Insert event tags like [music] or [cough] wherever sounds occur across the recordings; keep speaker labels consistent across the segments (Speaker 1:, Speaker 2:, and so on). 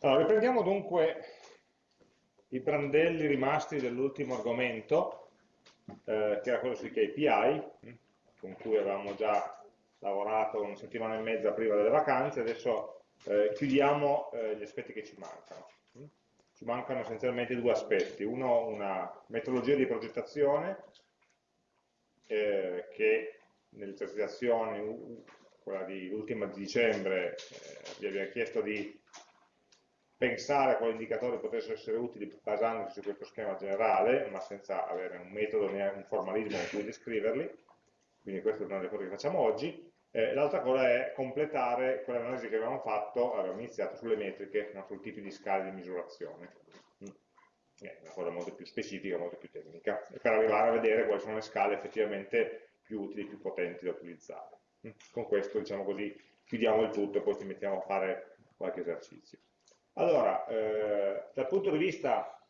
Speaker 1: Allora, riprendiamo dunque i brandelli rimasti dell'ultimo argomento, eh, che era quello sui KPI, con cui avevamo già lavorato una settimana e mezza prima delle vacanze, adesso eh, chiudiamo eh, gli aspetti che ci mancano. Ci mancano essenzialmente due aspetti, uno una metodologia di progettazione, eh, che nell'esercitazione, quella di l'ultima di dicembre, eh, vi abbiamo chiesto di pensare a quali indicatori potessero essere utili basandosi su questo schema generale, ma senza avere un metodo né un formalismo con cui descriverli, quindi questa è una delle cose che facciamo oggi. Eh, L'altra cosa è completare quell'analisi che avevamo fatto, avevamo iniziato sulle metriche, no, sul tipo di scale di misurazione. Mm. È una cosa molto più specifica, molto più tecnica, per arrivare a vedere quali sono le scale effettivamente più utili, più potenti da utilizzare. Mm. Con questo, diciamo così, chiudiamo il tutto e poi ci mettiamo a fare qualche esercizio. Allora, eh, dal punto di vista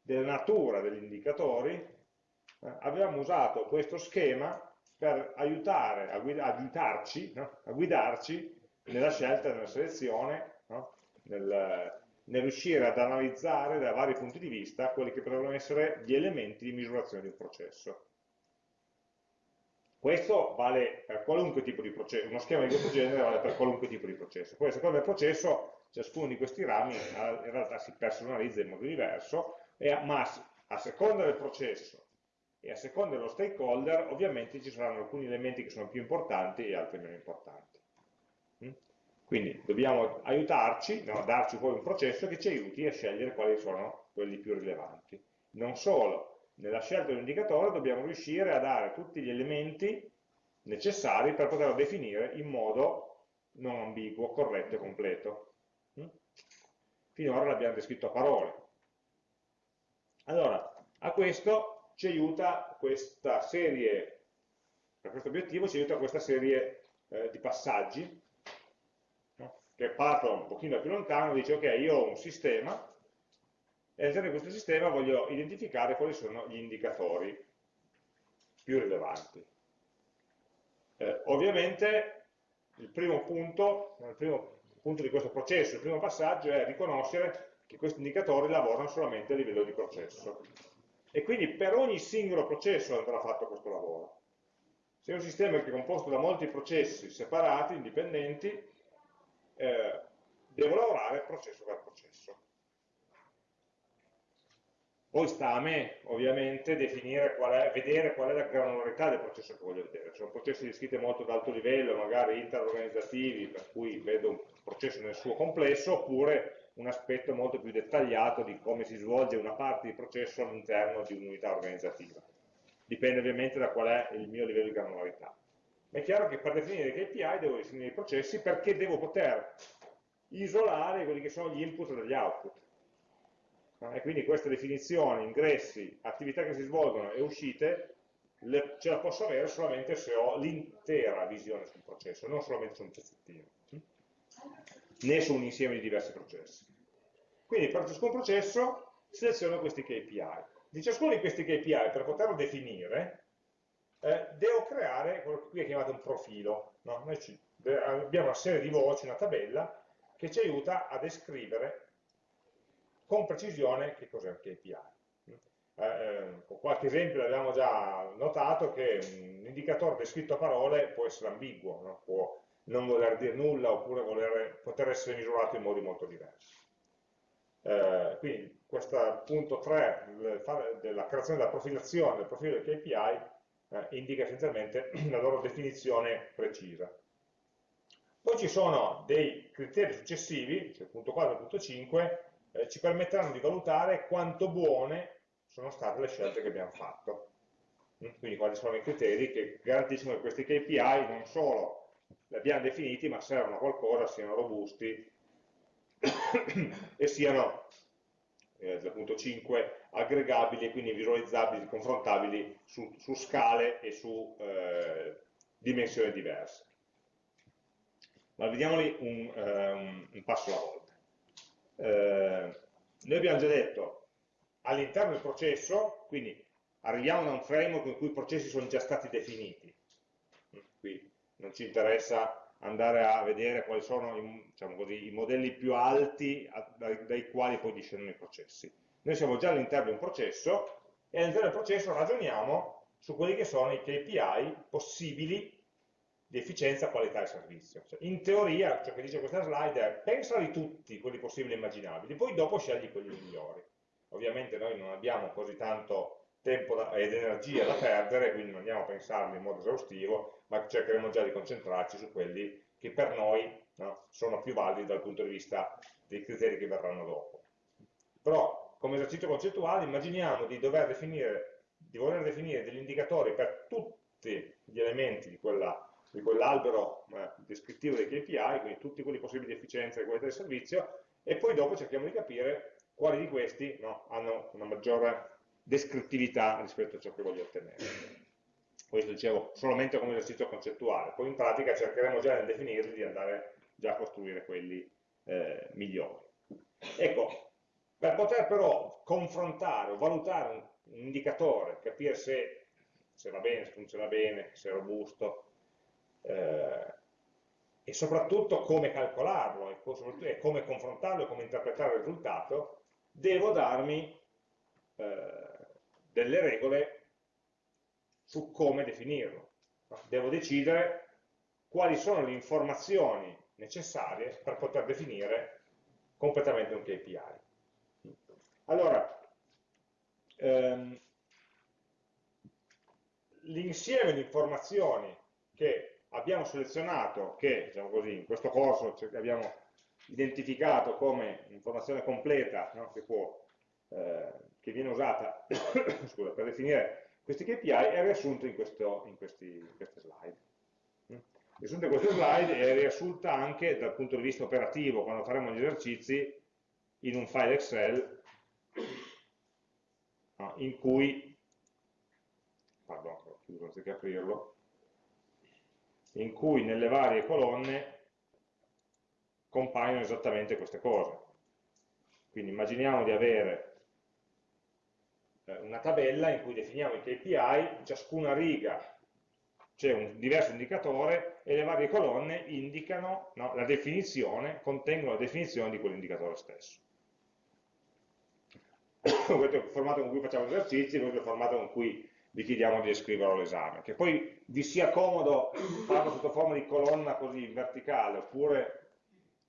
Speaker 1: della natura degli indicatori, eh, avevamo usato questo schema per aiutare, a, guida, a guidarci, no? a guidarci nella scelta, nella selezione, no? nel, nel, riuscire ad analizzare da vari punti di vista quelli che potrebbero essere gli elementi di misurazione di un processo. Questo vale per qualunque tipo di processo, uno schema di questo genere vale per qualunque tipo di processo. Poi a seconda del processo ciascuno di questi rami in realtà si personalizza in modo diverso, ma a seconda del processo e a seconda dello stakeholder ovviamente ci saranno alcuni elementi che sono più importanti e altri meno importanti. Mm? Quindi dobbiamo aiutarci, no, darci poi un processo che ci aiuti a scegliere quali sono quelli più rilevanti. Non solo, nella scelta dell'indicatore dobbiamo riuscire a dare tutti gli elementi necessari per poterlo definire in modo non ambiguo, corretto e completo. Finora l'abbiamo descritto a parole. Allora, a questo ci aiuta questa serie, per questo obiettivo ci aiuta questa serie eh, di passaggi, no? che partono un pochino più lontano, dice ok, io ho un sistema, e all'interno di questo sistema voglio identificare quali sono gli indicatori più rilevanti. Eh, ovviamente il primo punto, il primo punto di questo processo, il primo passaggio è riconoscere che questi indicatori lavorano solamente a livello di processo. E quindi per ogni singolo processo andrà fatto questo lavoro. Se un sistema che è composto da molti processi separati, indipendenti, eh, devo lavorare processo per processo. Poi sta a me, ovviamente, definire qual è, vedere qual è la granularità del processo che voglio vedere. Sono processi descritti molto ad alto livello, magari interorganizzativi, per cui vedo un processo nel suo complesso, oppure un aspetto molto più dettagliato di come si svolge una parte di processo all'interno di un'unità organizzativa. Dipende ovviamente da qual è il mio livello di granularità. È chiaro che per definire i KPI devo definire i processi perché devo poter isolare quelli che sono gli input dagli output e quindi queste definizioni, ingressi, attività che si svolgono e uscite le, ce la posso avere solamente se ho l'intera visione sul processo, non solamente su un pezzettino, né su un insieme di diversi processi. Quindi per ciascun processo seleziono questi KPI. Di ciascuno di questi KPI, per poterlo definire, eh, devo creare quello che qui è chiamato un profilo. No? Noi ci, abbiamo una serie di voci, una tabella, che ci aiuta a descrivere con precisione che cos'è un KPI. Eh, eh, con qualche esempio abbiamo già notato che un indicatore descritto a parole può essere ambiguo, no? può non voler dire nulla oppure voler, poter essere misurato in modi molto diversi. Eh, quindi questo punto 3 della creazione della profilazione del profilo del KPI eh, indica essenzialmente [clears throat] la loro definizione precisa. Poi ci sono dei criteri successivi, cioè punto 4 e punto 5, eh, ci permetteranno di valutare quanto buone sono state le scelte che abbiamo fatto. Mm? Quindi quali sono i criteri che garantiscono che questi KPI non solo li abbiamo definiti, ma servono a qualcosa, siano robusti [coughs] e siano, eh, dal punto 5, aggregabili e quindi visualizzabili, confrontabili su, su scale e su eh, dimensioni diverse. Ma vediamoli un, um, un passo alla volta eh, noi abbiamo già detto all'interno del processo, quindi arriviamo da un framework in cui i processi sono già stati definiti, qui non ci interessa andare a vedere quali sono diciamo così, i modelli più alti dai, dai, quali poi discendono i processi. Noi siamo già all'interno di un processo e all'interno del processo ragioniamo su quelli che sono i KPI possibili di efficienza, qualità e servizio. Cioè, in teoria, ciò che dice questa slide è pensali tutti quelli possibili e immaginabili, poi dopo scegli quelli migliori. Ovviamente noi non abbiamo così tanto tempo da, ed energia da perdere, quindi non andiamo a pensarli in modo esaustivo, ma cercheremo già di concentrarci su quelli che per noi no, sono più validi dal punto di vista dei criteri che verranno dopo. Però, come esercizio concettuale, immaginiamo di dover definire, di voler definire degli indicatori per tutti gli elementi di quella di quell'albero eh, descrittivo dei KPI, quindi tutti quelli possibili di efficienza e qualità del servizio, e poi dopo cerchiamo di capire quali di questi no, hanno una maggiore descrittività rispetto a ciò che voglio ottenere. Questo dicevo solamente come esercizio concettuale, poi in pratica cercheremo già nel definirli di andare già a costruire quelli eh, migliori. Ecco, per poter però confrontare o valutare un, un indicatore, capire se, se, va bene, se funziona bene, se è robusto, eh, e soprattutto come calcolarlo e, come confrontarlo e come interpretare il risultato, devo darmi eh, delle regole su come definirlo. Devo decidere quali sono le informazioni necessarie per poter definire completamente un KPI. Allora, ehm, l'insieme di informazioni che abbiamo selezionato, che diciamo così, in questo corso abbiamo identificato come informazione completa no, che, può, eh, che, viene usata [coughs] scusa, per definire questi KPI è riassunto in, questo, in, questi, in queste slide. Mm. Riassunto in queste slide è riassunta anche dal punto di vista operativo, quando faremo gli esercizi, in un file Excel no, in cui, pardon, chiudo anziché aprirlo, in cui nelle varie colonne compaiono esattamente queste cose. Quindi immaginiamo di avere eh, una tabella in cui definiamo i KPI, in ciascuna riga c'è un diverso indicatore e le varie colonne indicano no, la definizione, contengono la definizione di quell'indicatore stesso. [coughs] questo è il formato con cui facciamo gli esercizi, questo è il formato con cui vi chiediamo di descriverlo all'esame. Che poi vi sia comodo farlo sotto forma di colonna così verticale, oppure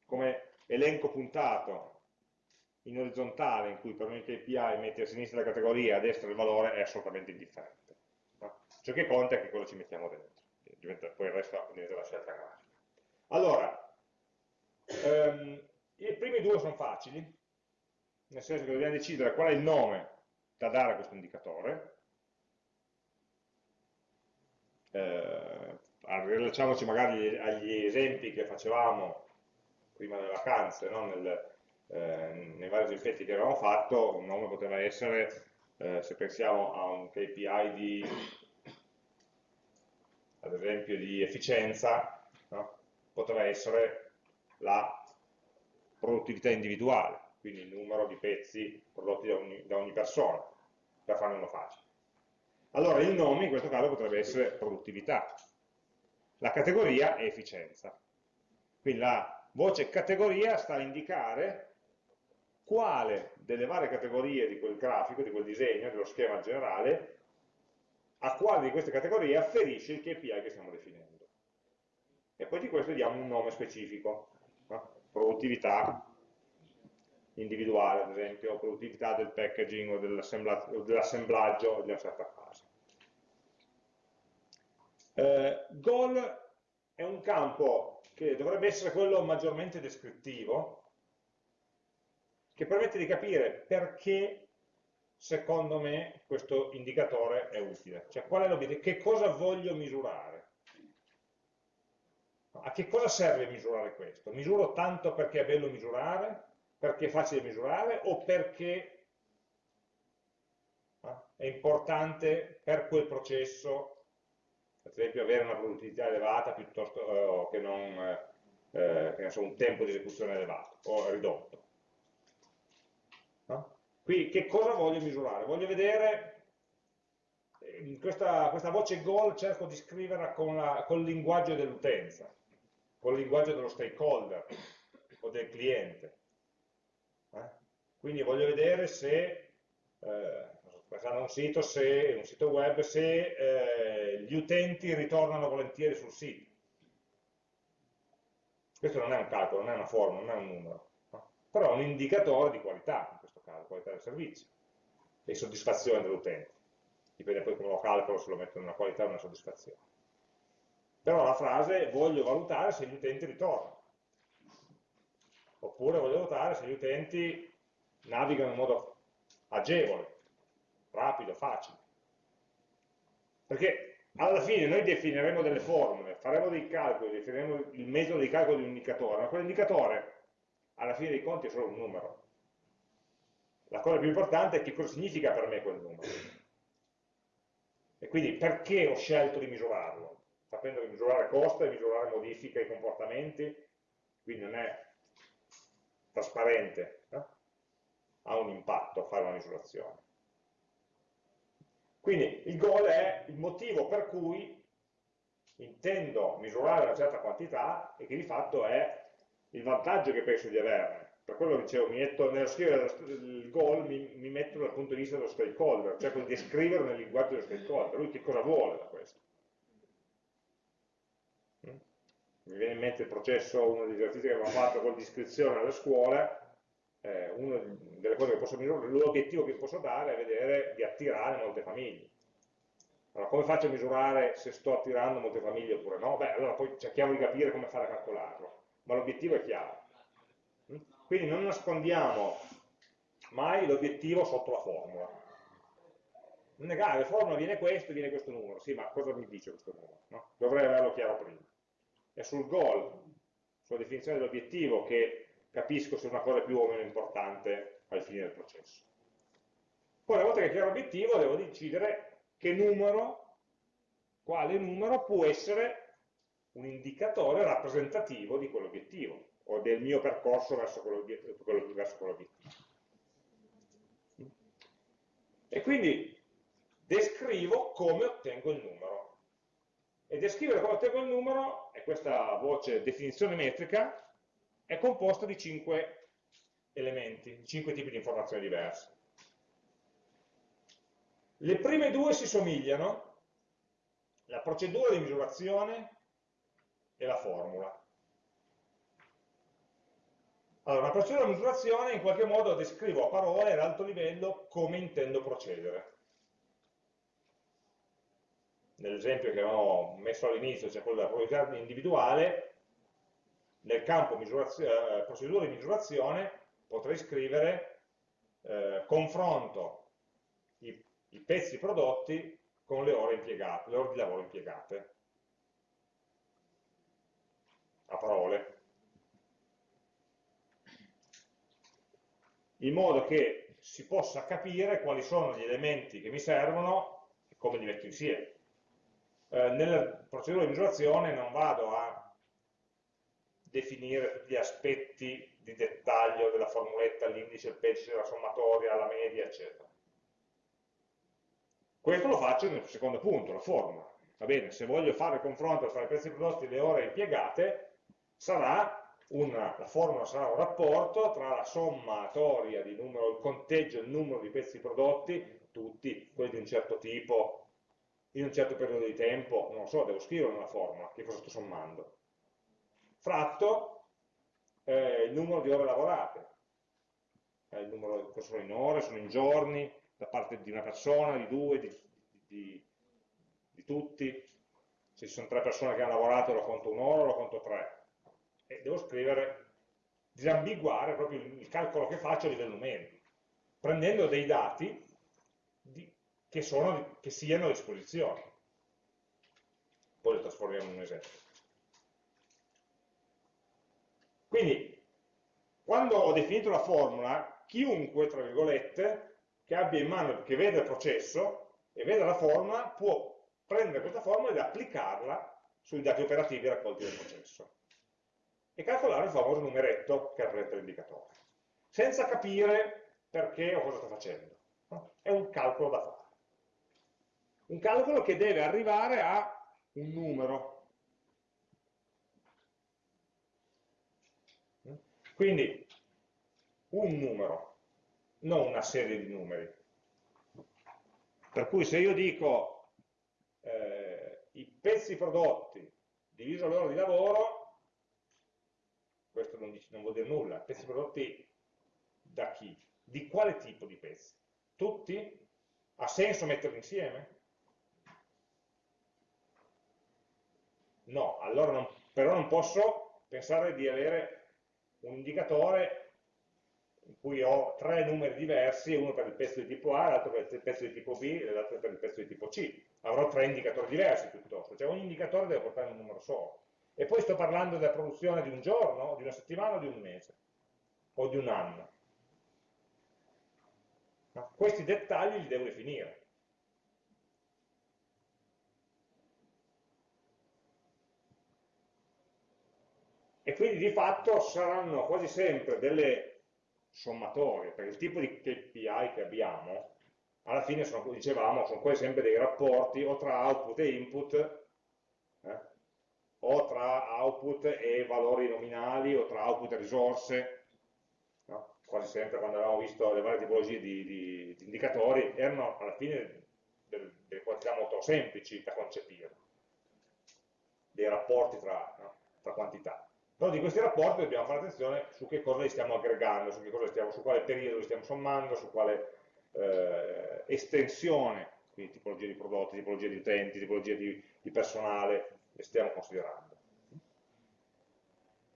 Speaker 1: come elenco puntato in orizzontale, in cui per ogni KPI metti a sinistra la categoria e a destra il valore, è assolutamente indifferente. No? Ciò che conta è che cosa ci mettiamo dentro. Diventa, poi il resto diventa la scelta grafica. Allora, ehm, i primi due sono facili, nel senso che dobbiamo decidere qual è il nome da dare a questo indicatore, eh, rilacciamoci magari agli esempi che facevamo prima delle vacanze, no? Nel, eh, nei vari esempi che avevamo fatto, un nome poteva essere, eh, se pensiamo a un KPI di, ad esempio, di efficienza, no? poteva essere la produttività individuale, quindi il numero di pezzi prodotti da ogni, da ogni persona, per farne uno facile. Allora il nome in questo caso potrebbe essere produttività, la categoria è efficienza. Quindi la voce categoria sta a indicare quale delle varie categorie di quel grafico, di quel disegno, dello schema generale, a quale di queste categorie afferisce il KPI che stiamo definendo. E poi di questo diamo un nome specifico, no? produttività individuale, ad esempio, produttività del packaging o dell'assemblaggio di una certa fase. Eh, goal è un campo che dovrebbe essere quello maggiormente descrittivo, che permette di capire perché, secondo me, questo indicatore è utile. Cioè, qual è l'obiettivo? Che cosa voglio misurare? A che cosa serve misurare questo? Misuro tanto perché è bello misurare? perché è facile misurare o perché eh, è importante per quel processo, ad esempio avere una produttività elevata piuttosto eh, che non eh, eh che so, un tempo di esecuzione elevato o ridotto. No? Qui che cosa voglio misurare? Voglio vedere questa, questa, voce goal cerco di scriverla con, la, con il linguaggio dell'utenza. con il linguaggio dello stakeholder o del cliente. Eh? Quindi voglio vedere se, eh, un sito, se, un sito web, se eh, gli utenti ritornano volentieri sul sito. Questo non è un calcolo, non è una formula, non è un numero, no? però è un indicatore di qualità, in questo caso, qualità del servizio e soddisfazione dell'utente. Dipende poi come lo calcolo, se lo metto in una qualità o in una soddisfazione. Però la frase voglio valutare se gli utenti ritornano. Oppure voglio valutare se gli utenti navigano in modo agevole, rapido, facile. Perché alla fine noi definiremo delle formule, faremo dei calcoli, definiremo il metodo di calcolo di un indicatore, ma quell'indicatore alla fine dei conti è solo un numero. La cosa più importante è che cosa significa per me quel numero. E quindi perché ho scelto di misurarlo? Sapendo che misurare costa e misurare modifica i comportamenti, quindi non è trasparente, no? ha un impatto fare una misurazione. Quindi il goal è il motivo per cui intendo misurare una certa quantità e che di fatto è il vantaggio che penso di averne. Per quello dicevo, mi metto, nello scrivere il goal mi, mi, metto dal punto di vista dello stakeholder, cerco di descriverlo nel linguaggio dello stakeholder, lui che cosa vuole da questo. Mi viene in mente il processo, uno degli esercizi che abbiamo fatto con l'iscrizione alle scuole, eh, una delle cose che posso misurare, l'obiettivo che posso dare è vedere di attirare molte famiglie. Allora, come faccio a misurare se sto attirando molte famiglie oppure no? Beh, allora poi cerchiamo di capire come fare a calcolarlo, ma l'obiettivo è chiaro. Mm? Quindi non nascondiamo mai l'obiettivo sotto la formula. Non è grave, la formula viene questo, viene questo numero, sì, ma cosa mi dice questo numero? No? Dovrei averlo chiaro prima. È sul goal, sulla definizione dell'obiettivo che capisco se una cosa è più o meno importante al fine del processo. Poi una volta che ho chiaro l'obiettivo devo decidere che numero, quale numero può essere un indicatore rappresentativo di quell'obiettivo o del mio percorso verso quell'obiettivo. E quindi descrivo come ottengo il numero. E descrivere come ottengo il numero, è questa voce definizione metrica, è composta di cinque elementi, cinque tipi di informazioni diverse. Le prime due si somigliano, la procedura di misurazione e la formula. Allora, una procedura di misurazione in qualche modo descrivo a parole ad alto livello come intendo procedere. Nell'esempio che avevo messo all'inizio, cioè quello della probabilità individuale, nel campo eh, procedura di misurazione potrei scrivere eh, confronto i, i, pezzi prodotti con le ore impiegate, le ore di lavoro impiegate. A parole. In modo che si possa capire quali sono gli elementi che mi servono e come li metto insieme. Eh, nella procedura di misurazione non vado a definire tutti gli aspetti di dettaglio della formuletta, l'indice, il pezzo, la sommatoria, la media, eccetera. Questo lo faccio nel secondo punto, la formula. Va bene, se voglio fare il confronto tra i prezzi prodotti e le ore impiegate, una, la formula sarà un rapporto tra la sommatoria di numero, il conteggio, il numero di pezzi prodotti, tutti, quelli di un certo tipo, in un certo periodo di tempo, non lo so, devo scrivere una formula, che cosa sto sommando fratto eh, il numero di ore lavorate, eh, il numero, sono in ore, sono in giorni, da parte di una persona, di due, di, di, di tutti, se ci sono tre persone che hanno lavorato lo conto un'ora lo conto tre, e devo scrivere, disambiguare proprio il, calcolo che faccio a livello numerico, prendendo dei dati di, che, sono, che siano a disposizione. Poi li trasformiamo in un esempio. Quindi, quando ho definito la formula, chiunque, tra virgolette, che abbia in mano, che veda il processo e veda la formula, può prendere questa formula ed applicarla sui dati operativi raccolti dal processo e calcolare il famoso numeretto che rappresenta l'indicatore, senza capire perché o cosa sta facendo. È un calcolo da fare. Un calcolo che deve arrivare a un numero, Quindi un numero, non una serie di numeri. Per cui se io dico eh, i pezzi prodotti diviso l'ora di lavoro, questo non, dice, non vuol dire nulla, pezzi prodotti da chi? Di quale tipo di pezzi? Tutti? Ha senso metterli insieme? No, allora non, però non posso pensare di avere un indicatore in cui ho tre numeri diversi, uno per il pezzo di tipo A, l'altro per il pezzo di tipo B e l'altro per il pezzo di tipo C. Avrò tre indicatori diversi piuttosto, cioè ogni indicatore deve portare un numero solo. E poi sto parlando della produzione di un giorno, di una settimana o di un mese, o di un anno. No? Questi dettagli li devo definire. E quindi di fatto saranno quasi sempre delle sommatorie, perché il tipo di KPI che abbiamo, alla fine sono, dicevamo, sono quasi sempre dei rapporti o tra output e input, eh, o tra output e valori nominali, o tra output e risorse, no? quasi sempre quando avevamo visto le varie tipologie di, di, di indicatori, erano alla fine delle, delle quantità molto semplici da concepire, dei rapporti tra, no? tra quantità. Però di questi rapporti dobbiamo fare attenzione su che cosa li stiamo aggregando, su, stiamo, su quale periodo li stiamo sommando, su quale eh, estensione, quindi tipologia di prodotti, tipologia di utenti, tipologia di, di personale, le stiamo considerando.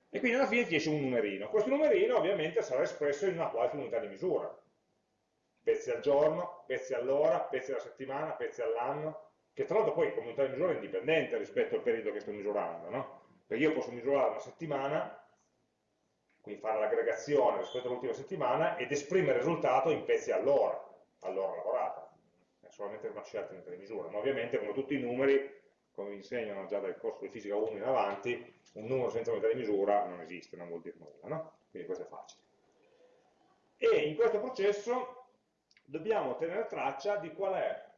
Speaker 1: E quindi alla fine ti esce un numerino. Questo numerino ovviamente sarà espresso in una qualche unità di misura. Pezzi al giorno, pezzi all'ora, pezzi alla settimana, pezzi all'anno, che tra l'altro poi come unità di misura è indipendente rispetto al periodo che sto misurando, no? Perché io posso misurare una settimana, quindi fare l'aggregazione rispetto all'ultima settimana ed esprimere il risultato in pezzi all'ora, all'ora lavorata. È solamente una scelta di misura, ma ovviamente come tutti i numeri, come vi insegnano già dal corso di fisica 1 in avanti, un numero senza unità di misura non esiste, non vuol dire nulla, no? Quindi questo è facile. E in questo processo dobbiamo tenere traccia di qual è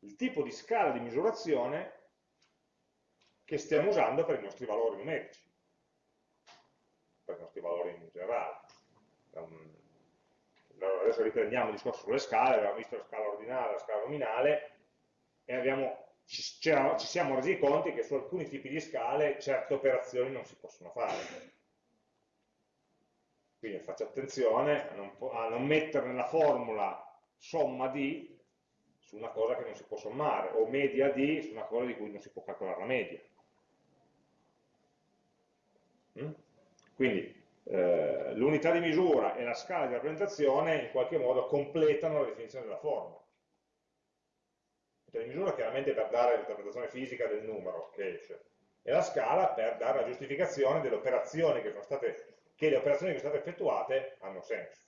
Speaker 1: il tipo di scala di misurazione che stiamo usando per i nostri valori numerici, per i nostri valori in generale. Adesso riprendiamo il discorso sulle scale, abbiamo visto la scala ordinale, la scala nominale e abbiamo, ci, ci siamo resi conti che su alcuni tipi di scale certe operazioni non si possono fare. Quindi faccio attenzione a non, a non mettere nella formula somma di su una cosa che non si può sommare, o media di su una cosa di cui non si può calcolare la media. Mm? Quindi eh, l'unità di misura e la scala di rappresentazione in qualche modo completano la definizione della formula. L'unità di misura chiaramente per dare l'interpretazione fisica del numero che esce, e la scala per dare la giustificazione delle operazioni che sono state, che le operazioni che sono state effettuate hanno senso.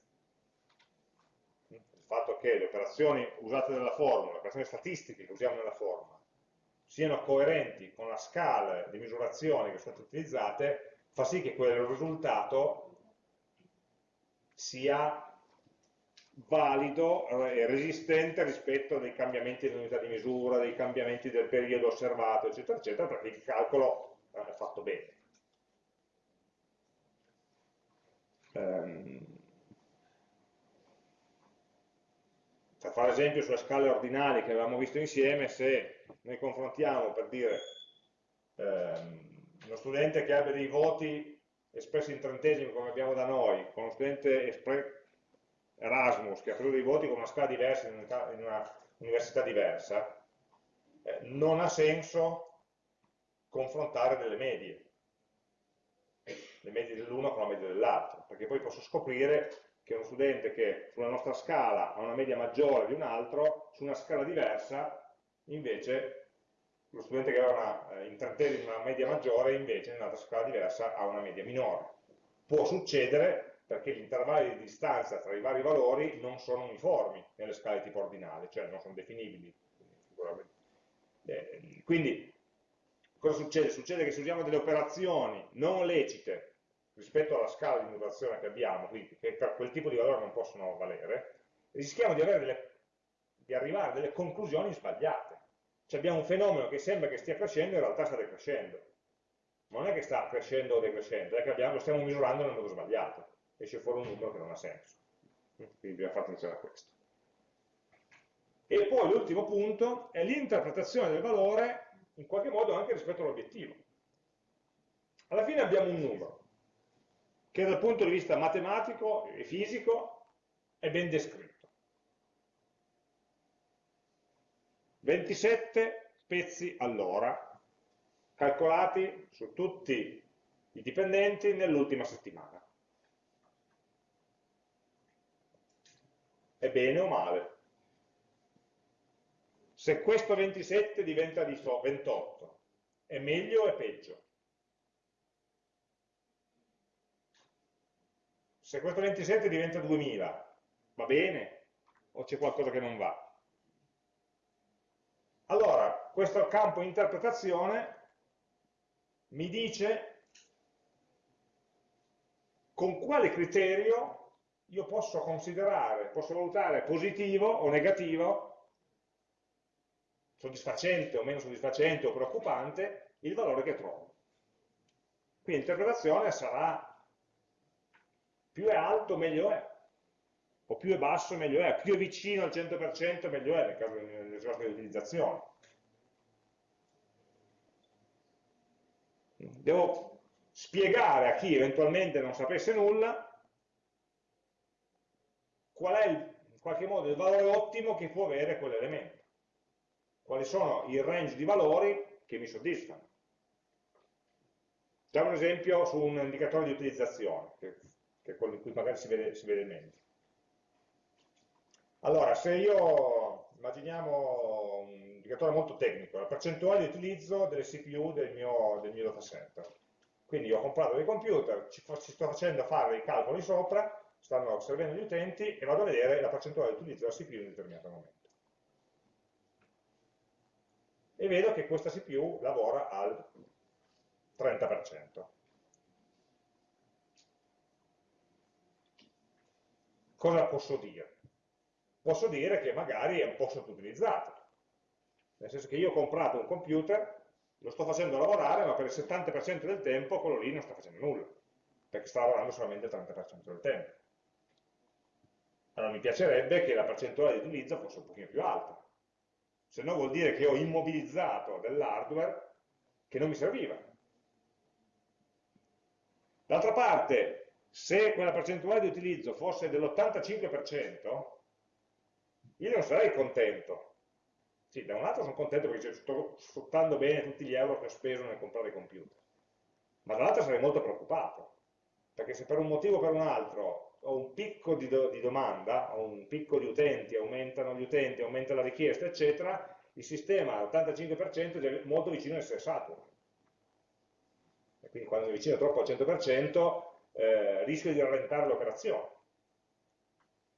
Speaker 1: Il fatto che le operazioni usate nella formula, le operazioni statistiche che usiamo nella formula, siano coerenti con la scala di misurazione che sono state utilizzate, fa sì che quel risultato sia valido e resistente rispetto ai cambiamenti dell'unità di misura, dei cambiamenti del periodo osservato, eccetera, eccetera, perché il calcolo è fatto bene. Um, per fare esempio sulle scale ordinali che avevamo visto insieme, se noi confrontiamo per dire um, uno studente che abbia dei voti espressi in trentesimi come abbiamo da noi, con uno studente Erasmus che ha preso dei voti con una scala diversa in una, in una università diversa, eh, non ha senso confrontare delle medie, le medie dell'uno con la media dell'altro, perché poi posso scoprire che uno studente che sulla nostra scala ha una media maggiore di un altro, su una scala diversa invece lo studente che aveva una, eh, in trentesimi una media maggiore invece in un'altra scala diversa ha una media minore. Può succedere perché gli intervalli di distanza tra i vari valori non sono uniformi nelle scale tipo ordinale, cioè non sono definibili. Eh, quindi cosa succede? Succede che se usiamo delle operazioni non lecite rispetto alla scala di misurazione che abbiamo, quindi che per quel tipo di valore non possono valere, rischiamo di, delle, di arrivare a delle conclusioni sbagliate cioè abbiamo un fenomeno che sembra che stia crescendo, in realtà sta decrescendo. non è che sta crescendo o decrescendo, è che abbiamo, lo stiamo misurando nel modo sbagliato, esce fuori un numero che non ha senso. Quindi bisogna fare attenzione a questo. E poi l'ultimo punto è l'interpretazione del valore in qualche modo anche rispetto all'obiettivo. Alla fine abbiamo un numero che dal punto di vista matematico e fisico è ben descritto. 27 pezzi all'ora calcolati su tutti i dipendenti nell'ultima settimana. È bene o male? Se questo 27 diventa 28, è meglio o è peggio? Se questo 27 diventa 2000, va bene? O c'è qualcosa che non va? Allora, questo campo interpretazione mi dice con quale criterio io posso considerare, posso valutare positivo o negativo, soddisfacente o meno soddisfacente o preoccupante, il valore che trovo. Quindi l'interpretazione sarà più è alto meglio è, o più è basso meglio è, più è vicino al 100% meglio è nel caso delle risorse di utilizzazione. Devo spiegare a chi eventualmente non sapesse nulla qual è il, in qualche modo il valore ottimo che può avere quell'elemento. Quali sono i range di valori che mi soddisfano. Facciamo un esempio su un indicatore di utilizzazione, che che è quello in cui magari si vede, si vede meglio. Allora, se io, immaginiamo un indicatore molto tecnico, la percentuale di utilizzo delle CPU del mio, del mio datacenter. Quindi io ho comprato dei computer, ci, ci sto facendo fare dei calcoli sopra, stanno servendo gli utenti e vado a vedere la percentuale di utilizzo della CPU in un determinato momento. E vedo che questa CPU lavora al 30%. cosa posso dire? Posso dire che magari è un po' sottoutilizzato, nel senso che io ho comprato un computer, lo sto facendo lavorare, ma per il 70% del tempo quello lì non sta facendo nulla, perché sta lavorando solamente il 30% del tempo. Allora mi piacerebbe che la percentuale di utilizzo fosse un pochino più alta, se no vuol dire che ho immobilizzato dell'hardware che non mi serviva. D'altra parte, se quella percentuale di utilizzo fosse dell'85%, io non sarei contento. Sì, da un lato sono contento perché sto sfruttando bene tutti gli euro che ho speso nel comprare i computer, ma dall'altro sarei molto preoccupato, perché se per un motivo o per un altro ho un picco di, do, di domanda, ho un picco di utenti, aumentano gli utenti, aumenta la richiesta, eccetera, il sistema all'85% è molto vicino a essere saturo. E quindi quando è vicino troppo al 100%, eh, rischio di rallentare l'operazione.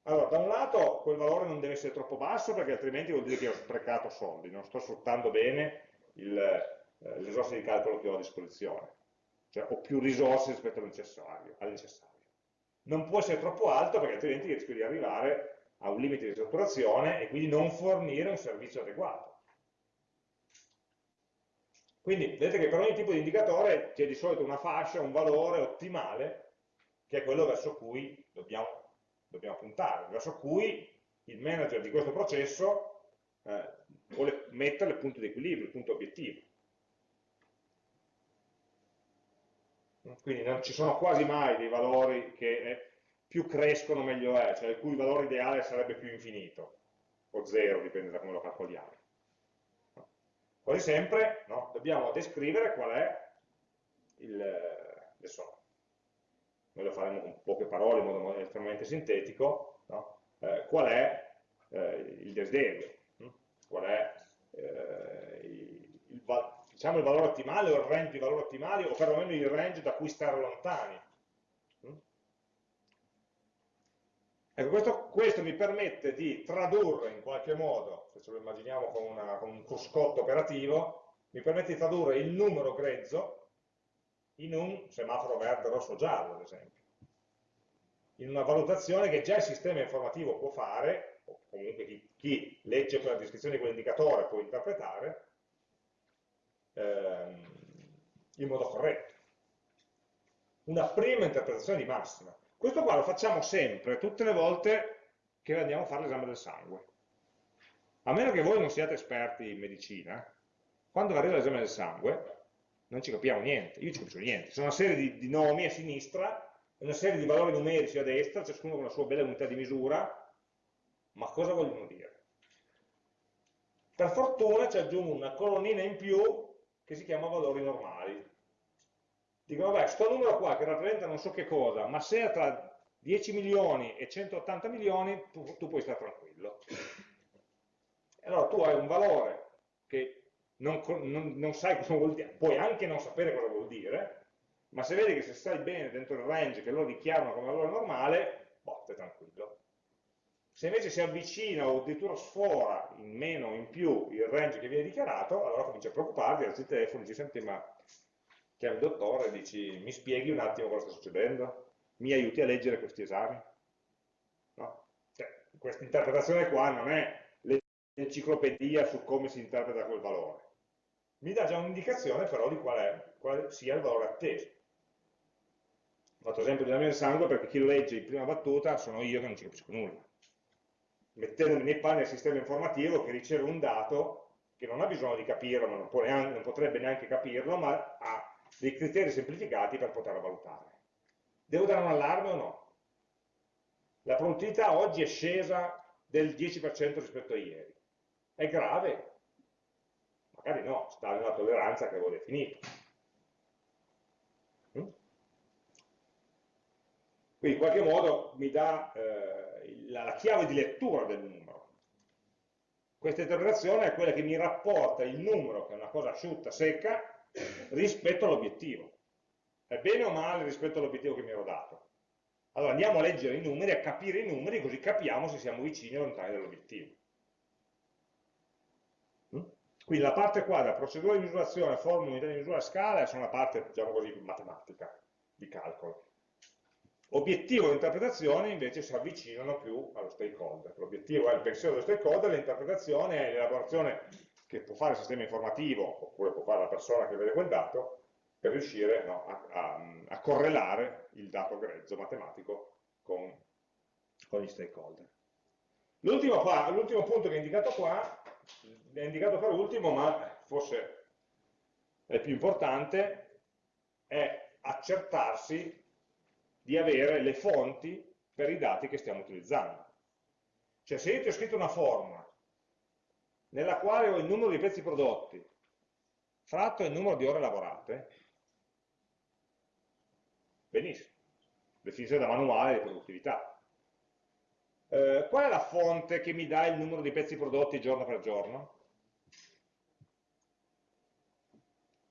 Speaker 1: Allora, da un lato quel valore non deve essere troppo basso perché altrimenti vuol dire che ho sprecato soldi, non sto sfruttando bene eh, le risorse di calcolo che ho a disposizione, cioè ho più risorse rispetto al necessario, al necessario. Non può essere troppo alto perché altrimenti rischio di arrivare a un limite di saturazione e quindi non fornire un servizio adeguato. Quindi vedete che per ogni tipo di indicatore c'è di solito una fascia, un valore ottimale, che è quello verso cui dobbiamo, dobbiamo puntare, verso cui il manager di questo processo eh, vuole mettere il punto di equilibrio, il punto obiettivo. Quindi non ci sono quasi mai dei valori che eh, più crescono meglio è, cioè il cui valore ideale sarebbe più infinito, o zero, dipende da come lo calcoliamo. Quasi sempre no, dobbiamo descrivere qual è il, adesso noi lo faremo con poche parole in modo estremamente sintetico, no? eh, qual è eh, il desiderio, hm? qual è eh, il, il, diciamo il valore ottimale o il range di valori ottimali o perlomeno il range da cui stare lontani. Ecco, questo, questo, mi permette di tradurre in qualche modo, se ce lo immaginiamo con, una, con un cruscotto operativo, mi permette di tradurre il numero grezzo in un semaforo verde, rosso, giallo, ad esempio. In una valutazione che già il sistema informativo può fare, o comunque chi, chi legge quella descrizione di quell'indicatore può interpretare, ehm, in modo corretto. Una prima interpretazione di massima. Questo qua lo facciamo sempre, tutte le volte che andiamo a fare l'esame del sangue. A meno che voi non siate esperti in medicina, quando arriva l'esame del sangue non ci capiamo niente, io ci capisco niente. Sono una serie di, di nomi a sinistra, una serie di valori numerici a destra, ciascuno con la sua bella unità di misura, ma cosa vogliono dire? Per fortuna ci aggiungo una colonnina in più che si chiama valori normali. Dico, vabbè, sto numero qua che rappresenta non so che cosa, ma se è tra 10 milioni e 180 milioni, tu, tu puoi stare tranquillo. Allora tu hai un valore che non, non, non, sai cosa vuol dire, puoi anche non sapere cosa vuol dire, ma se vedi che se stai bene dentro il range che loro dichiarano come valore normale, stai tranquillo. Se invece si avvicina o addirittura sfora in meno o in più il range che viene dichiarato, allora comincia a preoccuparti, alzi il telefono dici, senti, ma chiami il dottore e dici, mi spieghi un attimo cosa sta succedendo? Mi aiuti a leggere questi esami? No? Cioè, questa interpretazione qua non è l'enciclopedia su come si interpreta quel valore. Mi dà già un'indicazione però di qual è, quale sia il valore atteso. Ho fatto esempio della mia sangue perché chi lo legge in prima battuta sono io che non ci capisco nulla mettendomi nei panni del sistema informativo che riceve un dato che non ha bisogno di capirlo, ma non, neanche, non potrebbe neanche capirlo, ma ha dei criteri semplificati per poterlo valutare. Devo dare un allarme o no? La produttività oggi è scesa del 10% rispetto a ieri. È grave? Magari no, sta nella tolleranza che avevo definito. Mm? Quindi in qualche modo mi dà eh, la, la chiave di lettura del numero. Questa interpretazione è quella che mi rapporta il numero, che è una cosa asciutta, secca, rispetto all'obiettivo. È bene o male rispetto all'obiettivo che mi ero dato? Allora andiamo a leggere i numeri, a capire i numeri, così capiamo se siamo vicini o lontani dall'obiettivo. Quindi la parte qua, da procedura di misurazione, formula, unità di misura, scala, sono la parte, diciamo così, matematica, di calcolo. Obiettivo e interpretazione invece si avvicinano più allo stakeholder. L'obiettivo è il pensiero dello stakeholder, l'interpretazione è l'elaborazione che può fare il sistema informativo, oppure può fare la persona che vede quel dato, per riuscire no, a, a, a, correlare il dato grezzo matematico con, con gli stakeholder. L'ultimo punto che è indicato qua, è indicato per ultimo, ma forse è più importante, è accertarsi di avere le fonti per i dati che stiamo utilizzando. Cioè se io ti ho scritto una formula nella quale ho il numero di pezzi prodotti fratto il numero di ore lavorate, benissimo, definizione da manuale di produttività. Eh, qual è la fonte che mi dà il numero di pezzi prodotti giorno per giorno?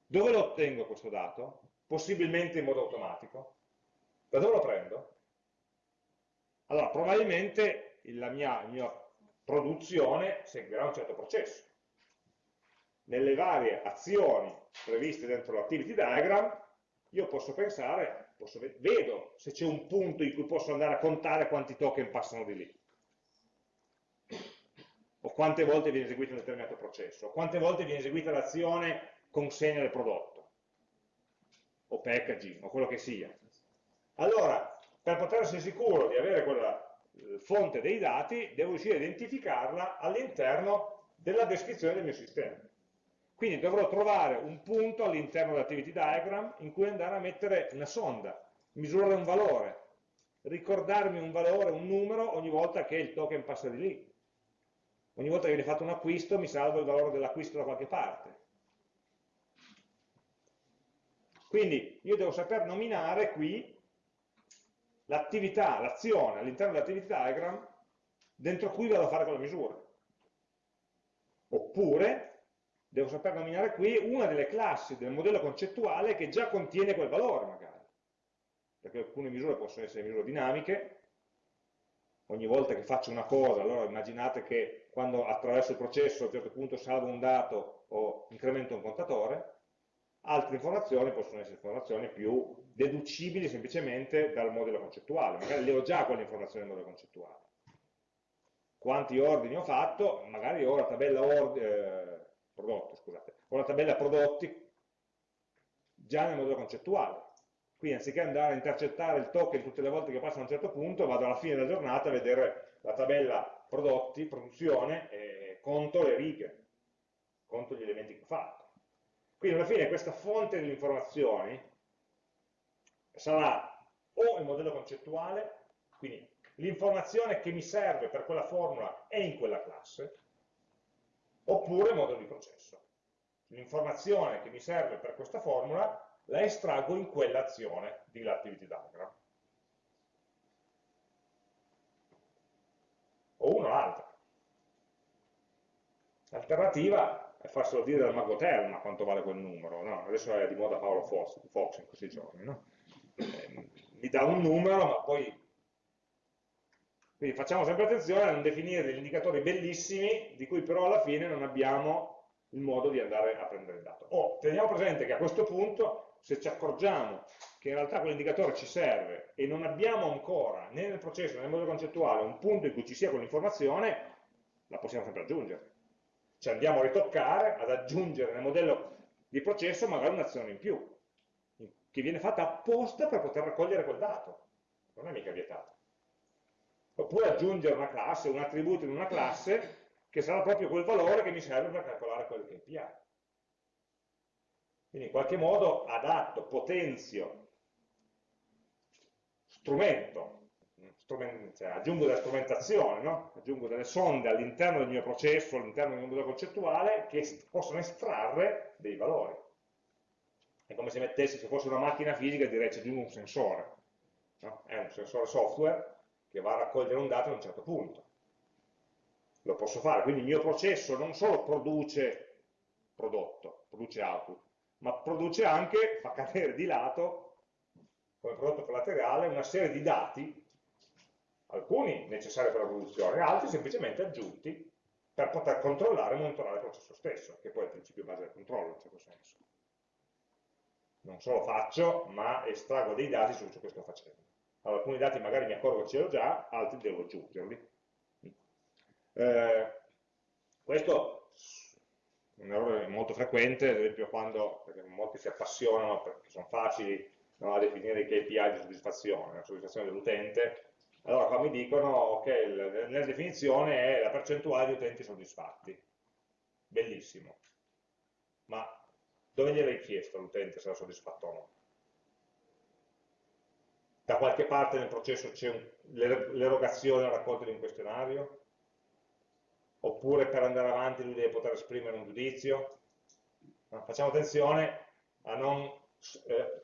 Speaker 1: Dove lo ottengo questo dato? Possibilmente in modo automatico. Da dove lo prendo? Allora, probabilmente la mia, mia produzione seguirà un certo processo. Nelle varie azioni previste dentro l'activity diagram, io posso pensare, posso, vedo se c'è un punto in cui posso andare a contare quanti token passano di lì o quante volte viene eseguito un determinato processo, o quante volte viene eseguita l'azione consegna del prodotto, o packaging, o quello che sia. Allora, per poter essere sicuro di avere quella eh, fonte dei dati, devo riuscire a identificarla all'interno della descrizione del mio sistema. Quindi dovrò trovare un punto all'interno dell'activity diagram in cui andare a mettere una sonda, misurare un valore, ricordarmi un valore, un numero ogni volta che il token passa di lì. Ogni volta che viene fatto un acquisto mi salvo il valore dell'acquisto da qualche parte. Quindi io devo saper nominare qui l'attività, l'azione all'interno dell'activity diagram dentro cui vado a fare quella misura. Oppure devo saper nominare qui una delle classi del modello concettuale che già contiene quel valore magari. Perché alcune misure possono essere misure dinamiche, ogni volta che faccio una cosa, allora immaginate che quando attraverso il processo a un certo punto salvo un dato o incremento un contatore, altre informazioni possono essere informazioni più deducibili semplicemente dal modello concettuale, magari le ho già quelle informazioni del modello concettuale. Quanti ordini ho fatto? Magari ho la tabella, eh, prodotto, scusate, ho la tabella prodotti già nel modello concettuale. Quindi anziché andare a intercettare il token tutte le volte che passo a un certo punto, vado alla fine della giornata a vedere la tabella prodotti, produzione, e conto le righe, conto gli elementi che ho fatto. Quindi alla fine questa fonte di informazioni sarà o il modello concettuale, quindi l'informazione che mi serve per quella formula è in quella classe, oppure modello di processo. L'informazione che mi serve per questa formula la estraggo in quell'azione di l'activity diagram. O una o l'altra. L'alternativa è farselo dire dal mago Telma quanto vale quel numero. No? Adesso è di moda Paolo Fox, Fox in questi giorni. No? Eh, mi dà un numero, ma poi... Quindi facciamo sempre attenzione a non definire degli indicatori bellissimi, di cui però alla fine non abbiamo il modo di andare a prendere il dato. O teniamo presente che a questo punto, se ci accorgiamo che in realtà quell'indicatore ci serve e non abbiamo ancora, né nel processo né nel modello concettuale, un punto in cui ci sia quell'informazione, la possiamo sempre aggiungere. Cioè andiamo a ritoccare, ad aggiungere nel modello di processo magari un'azione in più che viene fatta apposta per poter raccogliere quel dato, non è mica vietato. Oppure aggiungere una classe, un attributo in una classe che sarà proprio quel valore che mi serve per calcolare quel KPI. Quindi in qualche modo adatto, potenzio, strumento, strument cioè aggiungo della strumentazione, no? aggiungo delle sonde all'interno del mio processo, all'interno del mio modello concettuale che possono estrarre dei valori. È come se mettessi, se fosse una macchina fisica, direi ci aggiungo un sensore. No? È un sensore software che va a raccogliere un dato a un certo punto. Lo posso fare, quindi il mio processo non solo produce prodotto, produce output, ma produce anche, fa cadere di lato, come prodotto collaterale, una serie di dati, alcuni necessari per la produzione, altri semplicemente aggiunti per poter controllare e monitorare il processo stesso, che poi è il principio base del controllo in certo senso non solo faccio, ma estraggo dei dati su ciò che sto facendo. Allora, alcuni dati magari mi accorgo che ce l'ho già, altri devo aggiungerli. Eh, questo è un errore molto frequente, ad esempio quando molti si appassionano perché sono facili no, a definire i KPI di soddisfazione, la soddisfazione dell'utente, allora qua mi dicono che okay, nella definizione è la percentuale di utenti soddisfatti. Bellissimo. Ma dove gli avevi chiesto all'utente se era soddisfatto o no? Da qualche parte nel processo c'è l'erogazione e la raccolta di un questionario? Oppure per andare avanti lui deve poter esprimere un giudizio? No, facciamo attenzione a non eh,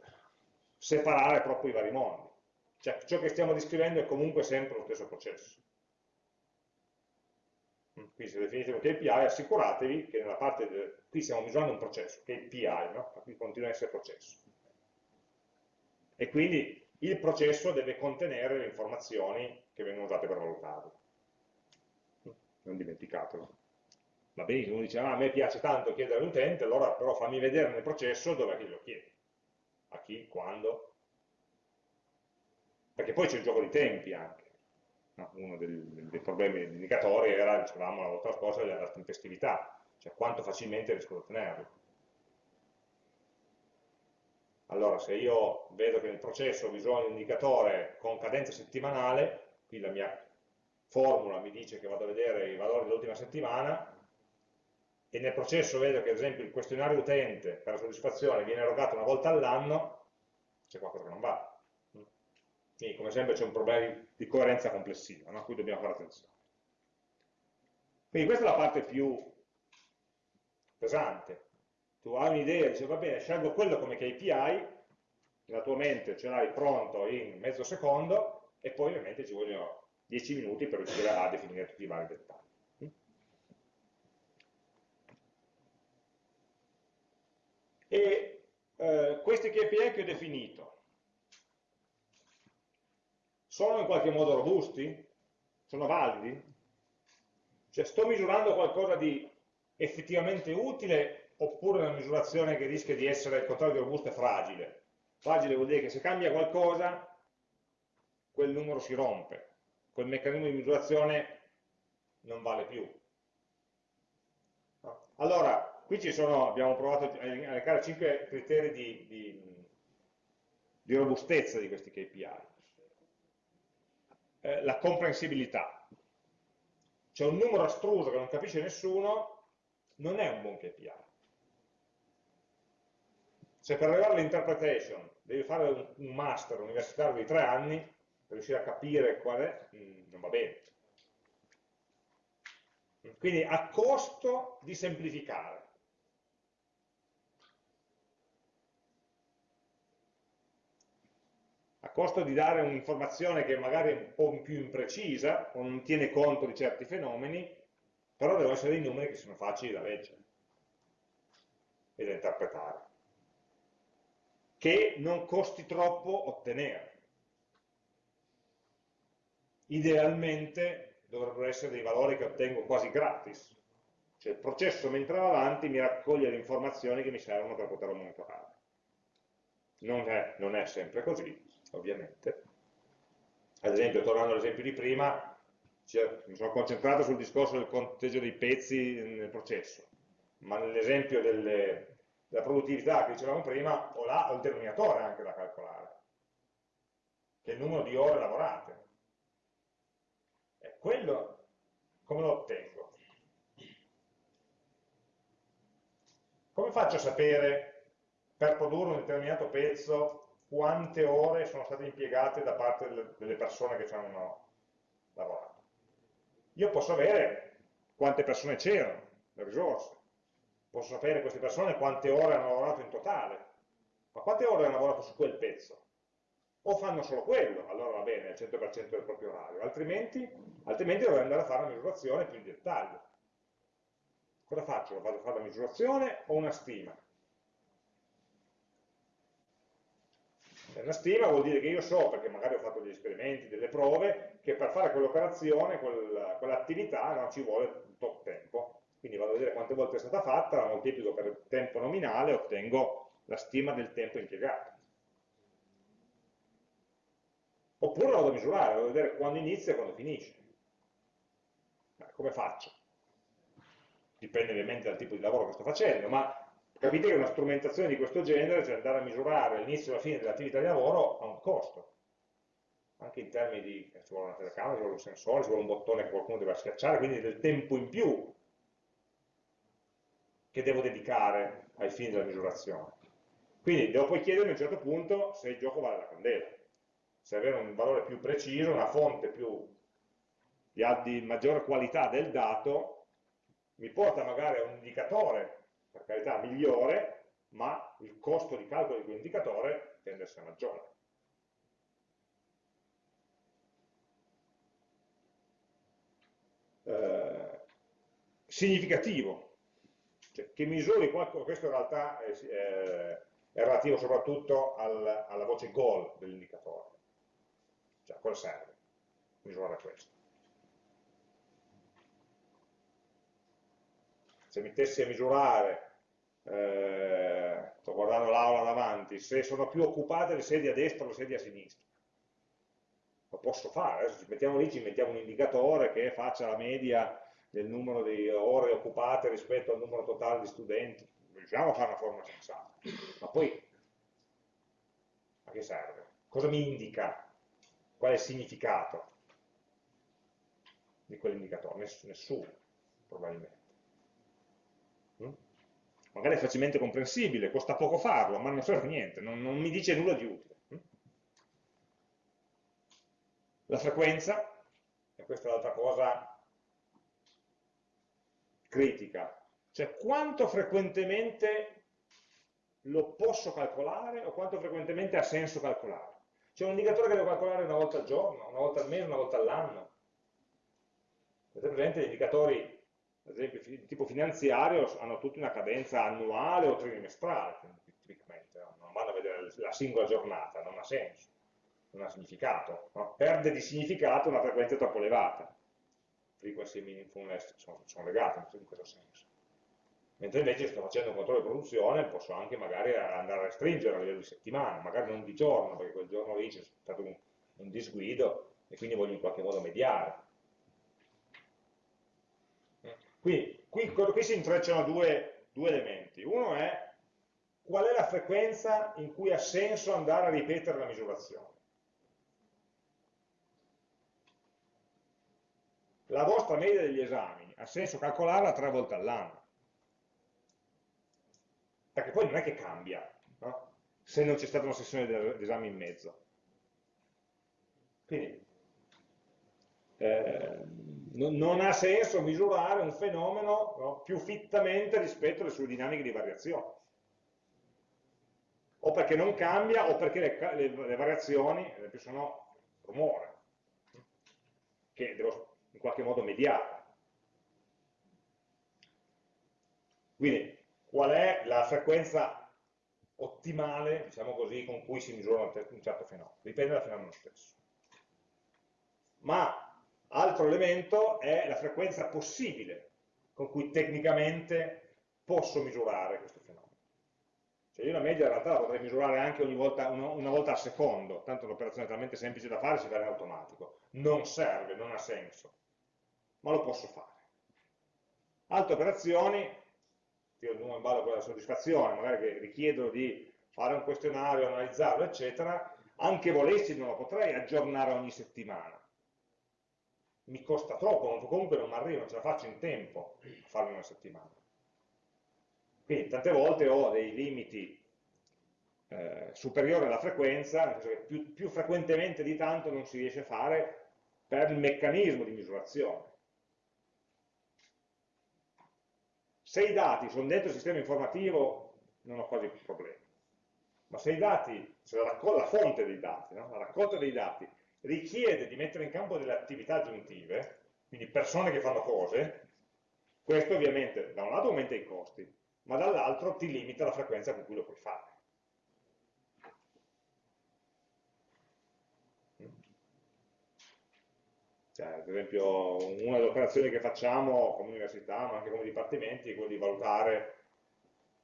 Speaker 1: separare troppo i vari mondi. Cioè, ciò che stiamo descrivendo è comunque sempre lo stesso processo. Quindi se definite un KPI assicuratevi che nella parte, de, qui stiamo misurando un processo, KPI, no? qui continua a essere processo. E quindi il processo deve contenere le informazioni che vengono usate per valutarlo. Non dimenticatelo. Va benissimo, uno dice, ah, a me piace tanto chiedere all'utente, allora però fammi vedere nel processo dove è che lo chiedi. A chi, quando. Perché poi c'è il gioco di tempi anche no? uno dei, dei problemi degli indicatori era, dicevamo la volta scorsa, la tempestività, cioè quanto facilmente riesco ad ottenerlo. Allora, se io vedo che nel processo ho bisogno di un indicatore con cadenza settimanale, qui la mia formula mi dice che vado a vedere i valori dell'ultima settimana, e nel processo vedo che ad esempio il questionario utente per la soddisfazione viene erogato una volta all'anno, c'è qualcosa che non va. Quindi come sempre c'è un problema di coerenza complessiva, no? a cui dobbiamo fare attenzione. Quindi questa è la parte più pesante. Tu hai un'idea, dici va bene, scelgo quello come KPI, nella tua mente ce l'hai pronto in mezzo secondo, e poi ovviamente ci vogliono 10 minuti per riuscire a definire tutti i vari dettagli. E eh, questi KPI che ho definito, sono in qualche modo robusti? Sono validi? Cioè sto misurando qualcosa di effettivamente utile oppure una misurazione che rischia di essere il contrario di robusta e fragile? Fragile vuol dire che se cambia qualcosa quel numero si rompe, quel meccanismo di misurazione non vale più. Allora, qui ci sono, abbiamo provato a elencare 5 criteri di, di, di robustezza di questi KPI. Eh, la comprensibilità. C'è un numero astruso che non capisce nessuno, non è un buon KPI. Se per arrivare all'interpretation devi fare un, master universitario di tre anni, per riuscire a capire qual è, mm, non va bene. Quindi a costo di semplificare. A costo di dare un'informazione che magari è un po' più imprecisa, o non tiene conto di certi fenomeni, però devono essere dei numeri che sono facili da leggere e da interpretare. Che non costi troppo ottenere. Idealmente dovrebbero essere dei valori che ottengo quasi gratis. Cioè il processo mentre va avanti mi raccoglie le informazioni che mi servono per poterlo monitorare. Non è, non è sempre così, ovviamente. Ad esempio, tornando all'esempio di prima, cioè, mi sono concentrato sul discorso del conteggio dei pezzi nel processo, ma nell'esempio della produttività che dicevamo prima, ho, là, ho il denominatore anche da calcolare, che è il numero di ore lavorate quello come lo ottengo? Come faccio a sapere per produrre un determinato pezzo quante ore sono state impiegate da parte delle persone che ci hanno lavorato? Io posso avere quante persone c'erano, le risorse, posso sapere queste persone quante ore hanno lavorato in totale, ma quante ore hanno lavorato su quel pezzo? o fanno solo quello, allora va bene, al 100% del proprio orario, altrimenti, altrimenti dovrei andare a fare una misurazione più in dettaglio. Cosa faccio? Vado a fare la misurazione o una stima? Una stima vuol dire che io so, perché magari ho fatto degli esperimenti, delle prove, che per fare quell'operazione, quell'attività, non ci vuole un tot tempo. Quindi vado a vedere quante volte è stata fatta, la moltiplico per il tempo nominale e ottengo la stima del tempo impiegato. Oppure lo vado a misurare, vado a vedere quando inizia e quando finisce. Come faccio? Dipende ovviamente dal tipo di lavoro che sto facendo, ma capite che una strumentazione di questo genere, cioè andare a misurare l'inizio e la fine dell'attività di lavoro, ha un costo. Anche in termini di, ci vuole una telecamera, ci vuole un sensore, ci vuole un bottone che qualcuno deve schiacciare, quindi del tempo in più che devo dedicare ai fini della misurazione. Quindi devo poi chiedermi a un certo punto se il gioco vale la candela se avere un valore più preciso, una fonte più, di, maggiore qualità del dato, mi porta magari a un indicatore, per carità, migliore, ma il costo di calcolo di quell'indicatore tende a essere maggiore. Eh, significativo, cioè, che misuri qualcosa, questo in realtà è, è, è relativo soprattutto al, alla voce goal dell'indicatore. Cioè, a cosa serve misurare questo? Se mettessi a misurare, eh, sto guardando l'aula davanti, se sono più occupate le sedie a destra o le sedie a sinistra. Lo posso fare, adesso ci mettiamo lì, ci mettiamo un indicatore che faccia la media del numero di ore occupate rispetto al numero totale di studenti. Riusciamo a fare una forma sensata. Ma poi, a che serve? Cosa mi indica Qual è il significato di quell'indicatore? Nessuno, probabilmente. Mm? Magari è facilmente comprensibile, costa poco farlo, ma non serve niente, non, non mi dice nulla di utile. Mm? La frequenza, e questa è l'altra cosa critica, cioè quanto frequentemente lo posso calcolare o quanto frequentemente ha senso calcolare. C'è un indicatore che devo calcolare una volta al giorno, una volta al mese, una volta all'anno. Avete presente gli indicatori, ad esempio di tipo finanziario, hanno tutti una cadenza annuale o trimestrale, tipicamente, no? non vanno a vedere la singola giornata, non ha senso, non ha significato. No? Perde di significato una frequenza troppo elevata. Frequency e meaningfulness sono, sono legate in questo senso mentre invece sto facendo un controllo di produzione posso anche magari andare a restringere a livello di settimana, magari non di giorno, perché quel giorno lì c'è stato un, un disguido e quindi voglio in qualche modo mediare. Quindi qui, qui si intrecciano due, due elementi. Uno è qual è la frequenza in cui ha senso andare a ripetere la misurazione. La vostra media degli esami ha senso calcolarla tre volte all'anno. Perché poi non è che cambia, no? se non c'è stata una sessione di esami in mezzo. Quindi, eh, non ha senso misurare un fenomeno no, più fittamente rispetto alle sue dinamiche di variazione. O perché non cambia o perché le, le, le variazioni, ad esempio, sono rumore, che devo in qualche modo mediare. Quindi, qual è la frequenza ottimale, diciamo così, con cui si misura un certo fenomeno? Dipende dal fenomeno stesso. Ma Altro elemento è la frequenza possibile con cui tecnicamente posso misurare questo fenomeno. Cioè io la media in realtà la potrei misurare anche volta, una, una, volta al secondo, tanto l'operazione è talmente semplice da fare si fa in automatico. Non serve, non ha senso, ma lo posso fare. Altre operazioni, io numero in ballo quella soddisfazione, magari che richiedono di fare un questionario, analizzarlo, eccetera, anche volessi non lo potrei aggiornare ogni settimana mi costa troppo, comunque non mi arrivo, non ce la faccio in tempo a farlo in una settimana. Quindi tante volte ho dei limiti eh, superiori alla frequenza, nel senso che più, più frequentemente di tanto non si riesce a fare per il meccanismo di misurazione. Se i dati sono dentro il sistema informativo non ho quasi più problemi. Ma se i dati, se la, la fonte dei dati, no? la raccolta dei dati richiede di mettere in campo delle attività aggiuntive, quindi persone che fanno cose, questo ovviamente da un lato aumenta i costi, ma dall'altro ti limita la frequenza con cui lo puoi fare. Cioè, ad esempio, una delle operazioni che facciamo come università, ma anche come dipartimenti, è quella di valutare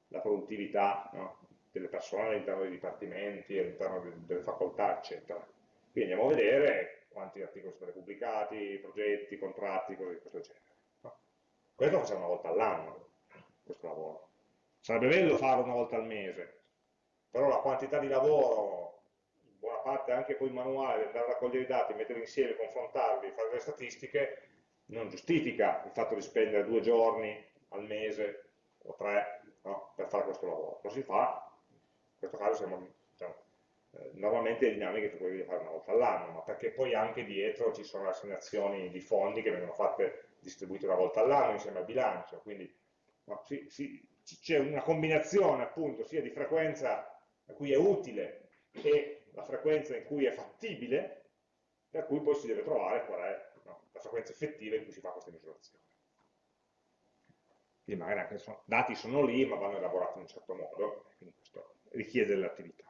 Speaker 1: la produttività no? delle persone all'interno dei dipartimenti, all'interno delle facoltà, eccetera. Quindi andiamo a vedere quanti articoli sono stati pubblicati, progetti, contratti, cose di questo genere. No? Questo lo facciamo una volta all'anno, questo lavoro. Sarebbe bello farlo una volta al mese, però la quantità di lavoro, buona parte anche poi manuale, andare a raccogliere i dati, metterli insieme, confrontarli, fare delle statistiche, non giustifica il fatto di spendere due giorni al mese o tre no, per fare questo lavoro. Lo si fa, in questo caso siamo eh, normalmente le dinamiche tu puoi fare una volta all'anno, ma perché poi anche dietro ci sono assegnazioni di fondi che vengono fatte distribuite una volta all'anno insieme al bilancio, quindi no, c'è una combinazione appunto sia di frequenza a cui è utile e la frequenza in cui è fattibile, per cui poi si deve trovare qual è no, la frequenza effettiva in cui si fa questa misurazione. Quindi magari anche i dati sono lì, ma vanno elaborati in un certo modo, quindi questo richiede dell'attività.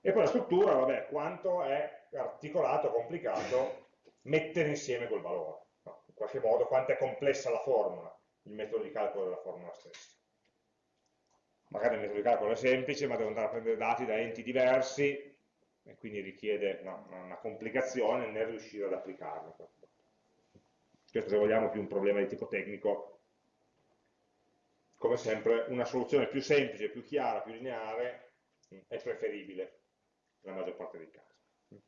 Speaker 1: E poi la struttura, vabbè, quanto è articolato, complicato mettere insieme quel valore. No? In qualche modo, quanto è complessa la formula, il metodo di calcolo della formula stessa. Magari il metodo di calcolo è semplice, ma devo andare a prendere dati da enti diversi, e quindi richiede no, una complicazione nel riuscire ad applicarlo. Questo se vogliamo più un problema di tipo tecnico, come sempre una soluzione più semplice, più chiara, più lineare è preferibile nella maggior parte dei casi.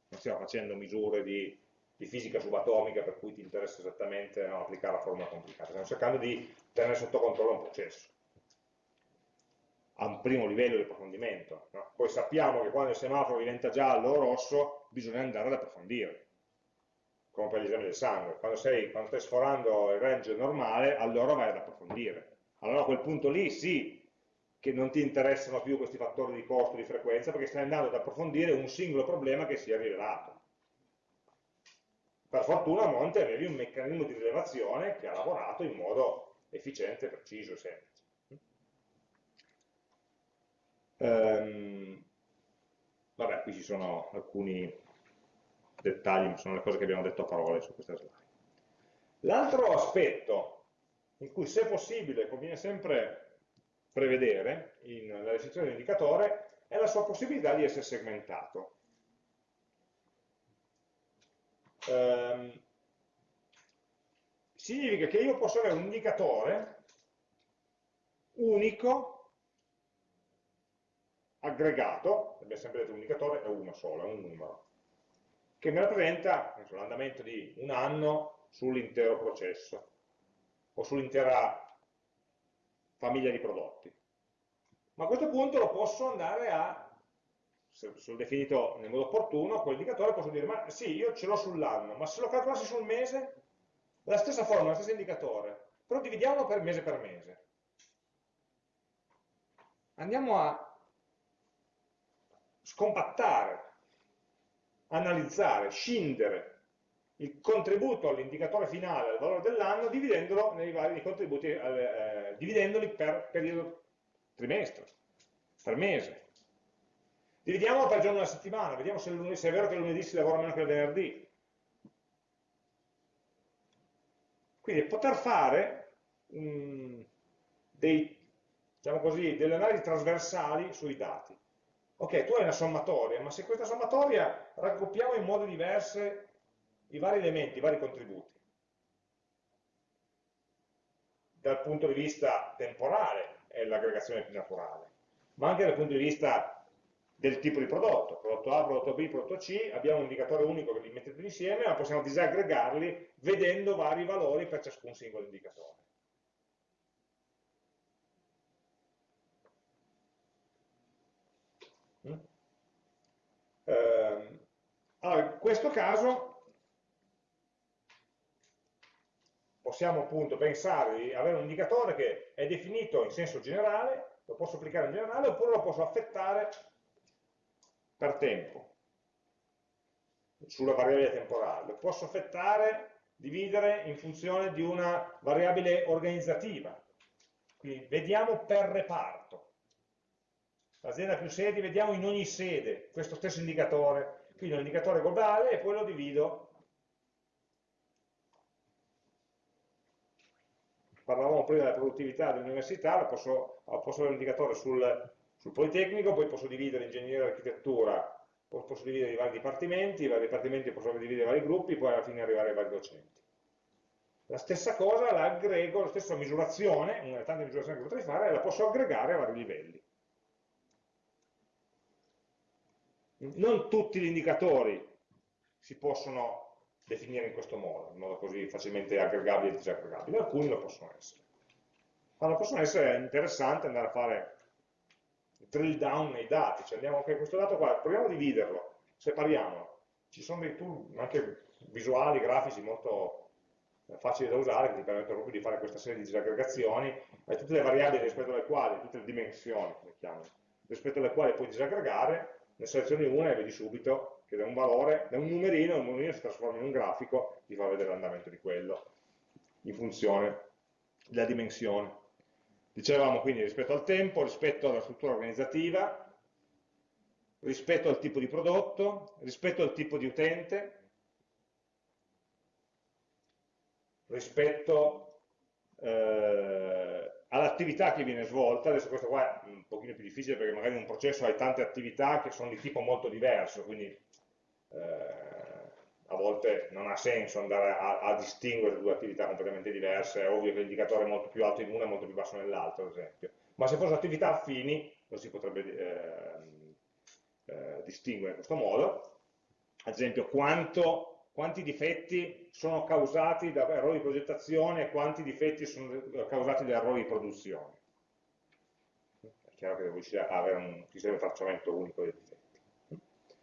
Speaker 1: Non stiamo facendo misure di, di fisica subatomica per cui ti interessa esattamente no, applicare la formula complicata, stiamo cercando di tenere sotto controllo un processo a un primo livello di approfondimento. No? Poi sappiamo che quando il semaforo diventa giallo o rosso bisogna andare ad approfondire, come per l'esame del sangue. Quando, sei, quando stai sforando il range normale, allora vai ad approfondire. Allora a quel punto lì sì, che non ti interessano più questi fattori di costo, di frequenza, perché stai andando ad approfondire un singolo problema che si è rivelato. Per fortuna a monte avevi un meccanismo di rilevazione che ha lavorato in modo efficiente, preciso e semplice. Ehm, vabbè, qui ci sono alcuni dettagli, ma sono le cose che abbiamo detto a parole su questa slide. L'altro aspetto in cui se possibile conviene sempre prevedere nella restrizione dell'indicatore è la sua possibilità di essere segmentato. Ehm, significa che io posso avere un indicatore unico, aggregato, abbiamo sempre detto un indicatore è uno solo, è un numero, che mi rappresenta l'andamento di un anno sull'intero processo o sull'intera famiglia di prodotti. Ma a questo punto lo posso andare a, se l'ho definito nel modo opportuno, quell'indicatore posso dire, ma sì, io ce l'ho sull'anno, ma se lo calcolassi sul mese, la stessa formula, lo stesso indicatore, però dividiamolo per mese per mese. Andiamo a scompattare, analizzare, scindere il contributo all'indicatore finale, al valore dell'anno, dividendolo nei vari contributi, eh, eh, dividendoli per periodo trimestre, per mese. Dividiamolo per giorno della settimana, vediamo se, lunedì, se è vero che lunedì si lavora meno che il venerdì. Quindi poter fare um, dei, diciamo delle analisi trasversali sui dati. Ok, tu hai una sommatoria, ma se questa sommatoria raggruppiamo in modi diversi i vari elementi, i vari contributi, dal punto di vista temporale è l'aggregazione più naturale, ma anche dal punto di vista del tipo di prodotto, prodotto A, prodotto B, prodotto C, abbiamo un indicatore unico che li mette tutti insieme, ma possiamo disaggregarli vedendo vari valori per ciascun singolo indicatore. Allora, in questo caso possiamo appunto pensare di avere un indicatore che è definito in senso generale, lo posso applicare in generale, oppure lo posso affettare per tempo, sulla variabile temporale. Lo posso affettare, dividere in funzione di una variabile organizzativa. Quindi vediamo per reparto. L'azienda più sedi, vediamo in ogni sede questo stesso indicatore. Quindi un indicatore globale e poi lo divido parlavamo prima della produttività dell'università, posso, posso avere un indicatore sul, sul, Politecnico, poi posso dividere ingegneria e architettura, posso dividere i vari dipartimenti, i vari dipartimenti posso dividere i vari gruppi, poi alla fine arrivare ai vari docenti. La stessa cosa la aggrego, la stessa misurazione, una delle tante misurazioni che potrei fare, la posso aggregare a vari livelli. Non tutti gli indicatori si possono definire in questo modo, in modo così facilmente aggregabile e disaggregabile, alcuni lo possono essere. Quando possono essere interessante andare a fare drill down nei dati, cioè andiamo anche questo dato qua, proviamo a dividerlo, separiamolo. Ci sono dei tool anche visuali, grafici molto eh, facili da usare che ti permettono proprio di fare questa serie di disaggregazioni e tutte le variabili rispetto alle quali, tutte le dimensioni, rispetto alle quali puoi disaggregare, ne selezioni una e vedi subito che da un valore, da un numerino, un numerino si trasforma in un grafico, ti fa vedere l'andamento di quello, in funzione della dimensione. Dicevamo quindi rispetto al tempo, rispetto alla struttura organizzativa, rispetto al tipo di prodotto, rispetto al tipo di utente, rispetto eh, all'attività che viene svolta, adesso questo qua è un pochino più difficile perché magari in un processo hai tante attività che sono di tipo molto diverso, quindi eh, a volte non ha senso andare a, a, distinguere due attività completamente diverse, è ovvio che l'indicatore è molto più alto in una e molto più basso nell'altra, ad esempio. Ma se fossero attività affini, lo si potrebbe eh, eh, distinguere in questo modo. Ad esempio, quanto, quanti difetti sono causati da errori di progettazione e quanti difetti sono causati da errori di produzione. È chiaro che devo avere un sistema di tracciamento unico dei difetti.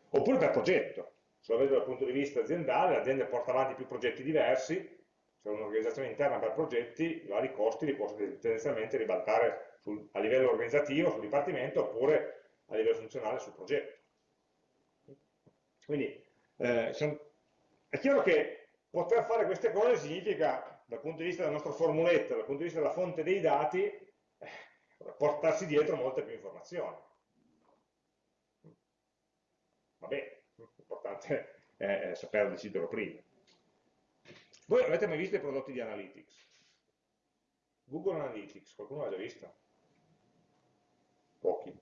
Speaker 1: Oppure per progetto, se lo vedo dal punto di vista aziendale, l'azienda porta avanti più progetti diversi, c'è un'organizzazione interna per progetti, i vari costi li posso tendenzialmente ribaltare sul, a livello organizzativo, sul dipartimento, oppure a livello funzionale sul progetto. Quindi eh, sono, è chiaro che poter fare queste cose significa, dal punto di vista della nostra formuletta, dal punto di vista della fonte dei dati, eh, portarsi dietro molte più informazioni. Vabbè, l'importante è, saperlo decidere prima. Voi avete mai visto i prodotti di Analytics? Google Analytics, qualcuno l'ha già visto? Pochi.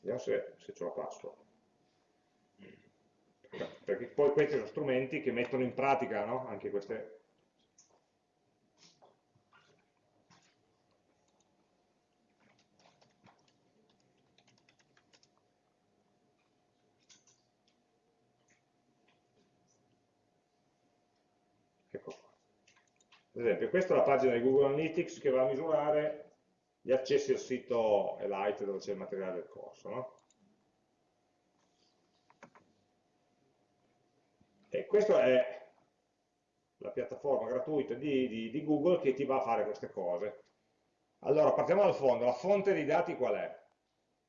Speaker 1: Vediamo se, se ce la password perché poi questi sono strumenti che mettono in pratica no? anche queste ecco ad esempio questa è la pagina di Google Analytics che va a misurare gli accessi al sito Elite dove c'è il materiale del corso no? E questa è la piattaforma gratuita di, di, di Google che ti va a fare queste cose. Allora, partiamo dal fondo. La fonte dei dati qual è?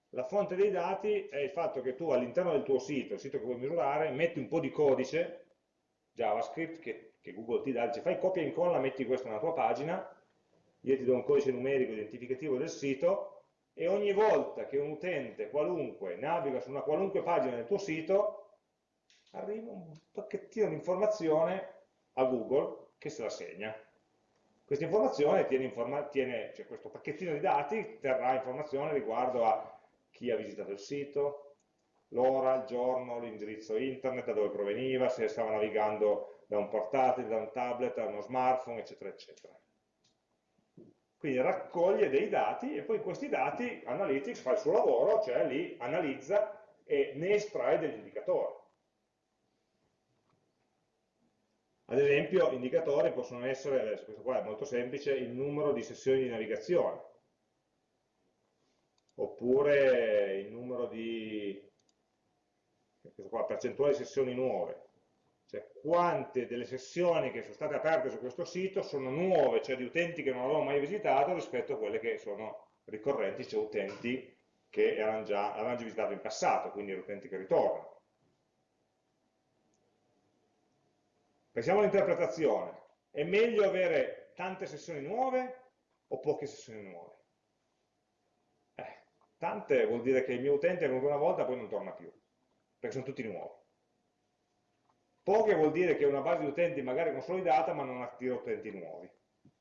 Speaker 1: La fonte dei dati è il fatto che tu all'interno del tuo sito, il sito che vuoi misurare, metti un po' di codice JavaScript che, che Google ti dà, dice fai copia e incolla, metti questo nella tua pagina, io ti do un codice numerico identificativo del sito e ogni volta che un utente qualunque naviga su una qualunque pagina del tuo sito, arriva un pacchettino di informazione a Google che se la segna. Questa informazione tiene, informa tiene cioè questo pacchettino di dati terrà informazione riguardo a chi ha visitato il sito, l'ora, il giorno, l'indirizzo internet, da dove proveniva, se stava navigando da un portatile, da un tablet, da uno smartphone, eccetera, eccetera. Quindi raccoglie dei dati e poi questi dati Analytics fa il suo lavoro, cioè li analizza e ne estrae degli indicatori. Ad esempio, indicatori possono essere, adesso questo qua è molto semplice, il numero di sessioni di navigazione, oppure il numero di qua, percentuale di sessioni nuove, cioè quante delle sessioni che sono state aperte su questo sito sono nuove, cioè di utenti che non avevano mai visitato rispetto a quelle che sono ricorrenti, cioè utenti che avevano già, avevano già visitato in passato, quindi utenti che ritornano. Pensiamo all'interpretazione. È meglio avere tante sessioni nuove o poche sessioni nuove? Tante vuol dire che il mio utente è venuto una volta e poi non torna più, perché sono tutti nuovi. Poche vuol dire che è una base di utenti magari consolidata ma non attira utenti nuovi.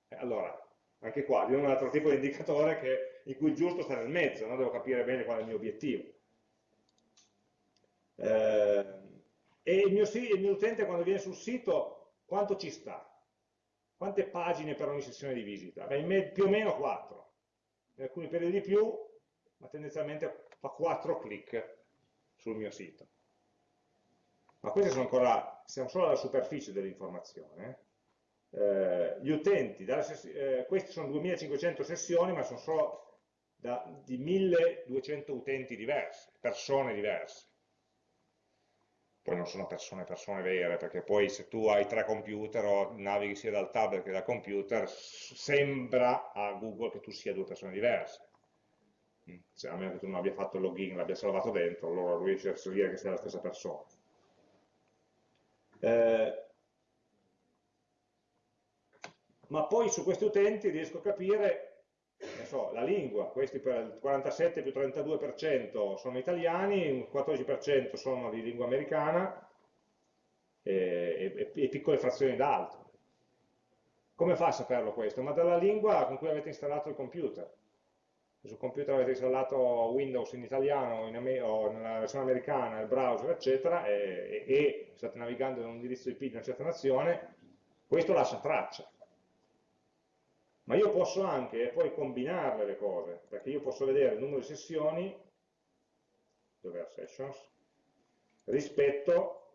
Speaker 1: Eh, allora, anche qua, di un altro tipo di indicatore che, in cui giusto sta nel mezzo, no? devo capire bene qual è il mio obiettivo. Eh, e il mio, il mio utente quando viene sul sito, quanto ci sta? Quante pagine per ogni sessione di visita? Beh, più o meno 4. In alcuni periodi di più, ma tendenzialmente fa 4 clic sul mio sito. Ma questi sono ancora, siamo solo alla superficie dell'informazione. Eh, gli utenti, eh, queste sono 2500 sessioni, ma sono solo da, di 1200 utenti diversi, persone diverse. Poi non sono persone, persone vere, perché poi se tu hai tre computer o navighi sia dal tablet che dal computer, sembra a Google che tu sia due persone diverse cioè, a meno che tu non abbia fatto il login, l'abbia salvato dentro, allora riesci a dire che sei la stessa persona. Eh, ma poi su questi utenti riesco a capire so, la lingua, questi per il 47 più 32% sono italiani, il 14% sono di lingua americana e, e, e piccole frazioni d'altro. Come fa a saperlo questo? Ma dalla lingua con cui avete installato il computer sul computer avete installato Windows in italiano in o nella versione americana, il browser, eccetera, e, e, state navigando in un indirizzo IP di una certa nazione, questo lascia traccia. Ma io posso anche poi combinarle le cose, perché io posso vedere il numero di sessioni, dove è sessions, rispetto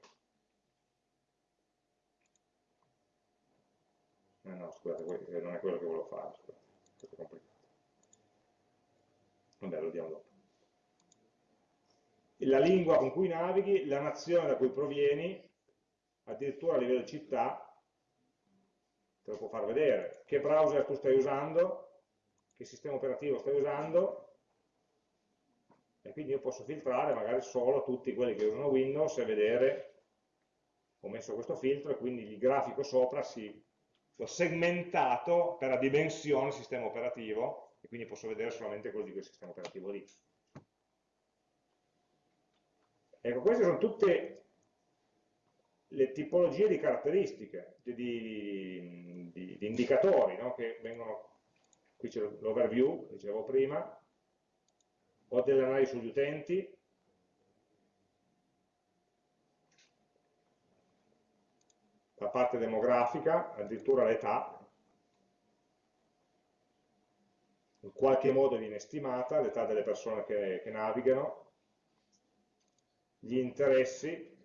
Speaker 1: eh no, scusate, non è quello che volevo fare, scusate, è complicato. Vabbè, lo diamo dopo. La lingua con cui navighi, la nazione da cui provieni, addirittura a livello città, te lo può far vedere. Che browser tu stai usando, che sistema operativo stai usando, e quindi io posso filtrare magari solo tutti quelli che usano Windows e vedere, ho messo questo filtro e quindi il grafico sopra si, l'ho segmentato per la dimensione sistema operativo e quindi posso vedere solamente quello di quel sistema operativo lì. Ecco, queste sono tutte le tipologie di caratteristiche, di, di, di, di indicatori no? che vengono, qui c'è l'overview, dicevo prima, ho delle analisi sugli utenti, la parte demografica, addirittura l'età, in qualche modo viene stimata l'età delle persone che, che navigano, gli interessi,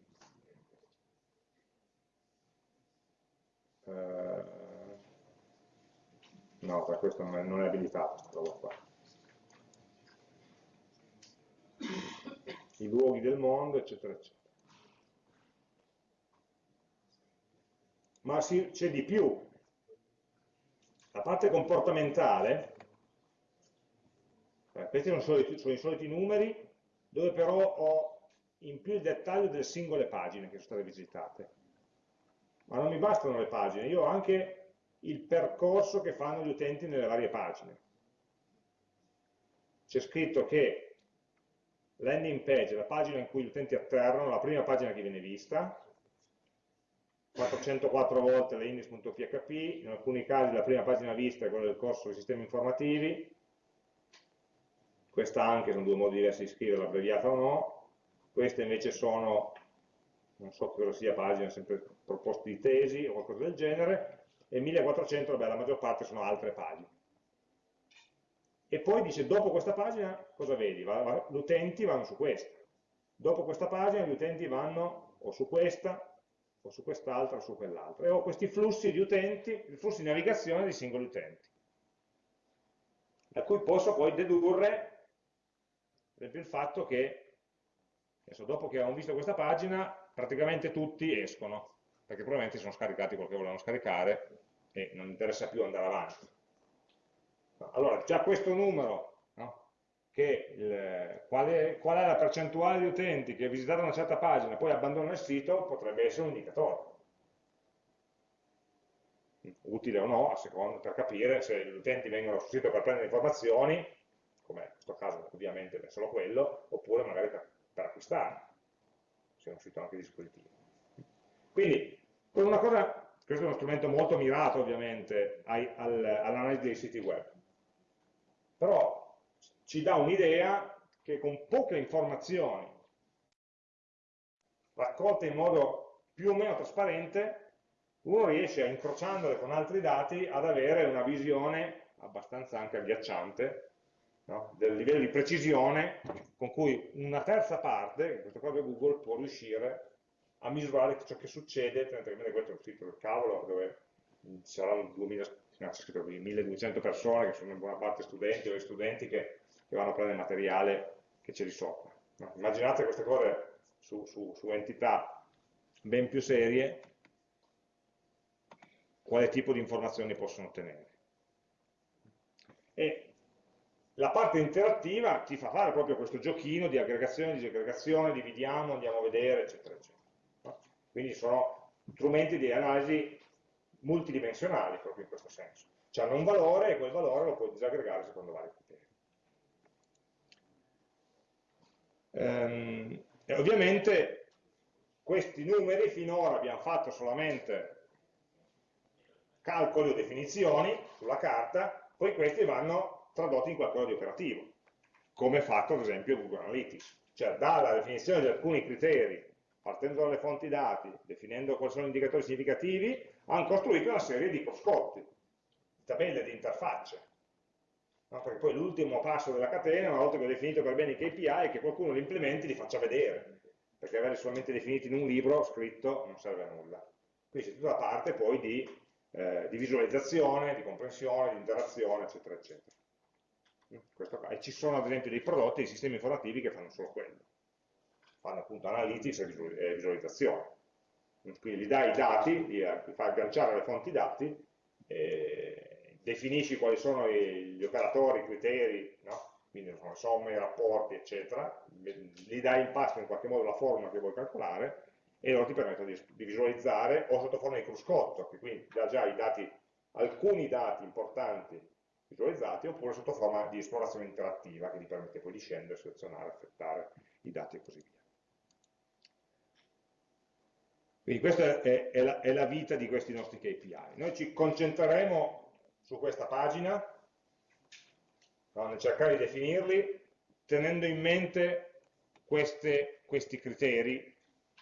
Speaker 1: no, per questo non è abilitato questa qua. I luoghi del mondo, eccetera, eccetera. Ma c'è di più. La parte comportamentale, eh, questi sono, soliti, sono i soliti numeri, dove però ho in più il dettaglio delle singole pagine che sono state visitate. Ma non mi bastano le pagine, io ho anche il percorso che fanno gli utenti nelle varie pagine. C'è scritto che landing page la pagina in cui gli utenti atterrano, la prima pagina che viene vista, 404 volte le index.php, in alcuni casi la prima pagina vista è quella del corso dei sistemi informativi, questa anche sono due modi diversi di scriverla, abbreviata o no, queste invece sono, non so cosa sia pagina, sempre proposte di tesi o qualcosa del genere, e 1400, vabbè, la maggior parte sono altre pagine. E poi dice, dopo questa pagina, cosa vedi? Gli utenti vanno su questa. Dopo questa pagina gli utenti vanno o su questa, o su quest'altra, o su quell'altra. E ho questi flussi di utenti, flussi di navigazione di singoli utenti. Da cui posso poi dedurre, per esempio, il fatto che, adesso, dopo che hanno visto questa pagina, praticamente tutti escono, perché probabilmente sono scaricati quello che volevano scaricare e non interessa più andare avanti. Allora, già questo numero, no? il, qual, è, qual, è, la percentuale di utenti che visitano una certa pagina e poi abbandonano il sito, potrebbe essere un indicatore. Utile o no, a seconda, per capire se gli utenti vengono sul sito per prendere informazioni, come in questo caso ovviamente è solo quello, oppure magari per, per acquistare, un sito anche dispositivo. Quindi, con una cosa questo è uno strumento molto mirato ovviamente all'analisi dei siti web, però ci dà un'idea che con poche informazioni raccolte in modo più o meno trasparente uno riesce, incrociandole con altri dati, ad avere una visione abbastanza anche agghiacciante no? del livello di precisione con cui una terza parte, in questo caso Google, può riuscire a misurare ciò che succede, tenete in mente questo è un sito del cavolo dove ci saranno 2000, no, 1200 persone che sono in buona parte studenti o studenti che, che vanno a prendere materiale che c'è di sopra. No? Immaginate queste cose su, su, su entità ben più serie, quale tipo di informazioni possono ottenere. E la parte interattiva ti fa fare proprio questo giochino di aggregazione, di disaggregazione, dividiamo, andiamo a vedere, eccetera, eccetera. Quindi sono strumenti di analisi multidimensionali proprio in questo senso. Cioè hanno un valore e quel valore lo puoi disaggregare secondo vari criteri. Ehm, e ovviamente questi numeri finora abbiamo fatto solamente calcoli o definizioni sulla carta, poi questi vanno tradotti in qualcosa di operativo, come è fatto ad esempio Google Analytics. Cioè dalla definizione di alcuni criteri partendo dalle fonti dati, definendo quali sono gli indicatori significativi, hanno costruito una serie di cruscotti, di tabelle, di interfacce. No? Perché poi l'ultimo passo della catena, una volta che ho definito per bene i KPI, è che qualcuno li implementi e li faccia vedere, perché averli solamente definiti in un libro scritto non serve a nulla. Quindi c'è tutta la parte poi di, eh, di visualizzazione, di comprensione, di interazione, eccetera, eccetera. E ci sono ad esempio dei prodotti, dei sistemi informativi che fanno solo quello fanno appunto analytics e visualizzazione. Quindi gli dai i dati, gli fai agganciare le fonti dati, definisci quali sono gli operatori, i criteri, no? quindi sono somme, rapporti, eccetera, gli dai in pasto in qualche modo la formula che vuoi calcolare e loro ti permettono di, di visualizzare o sotto forma di cruscotto, che quindi dà già i dati, alcuni dati importanti visualizzati, oppure sotto forma di esplorazione interattiva che ti permette poi di scendere, selezionare, affettare i dati e così via. Quindi questa è, è, la, è, la, vita di questi nostri KPI. Noi ci concentreremo su questa pagina, no, nel cercare di definirli, tenendo in mente queste, questi criteri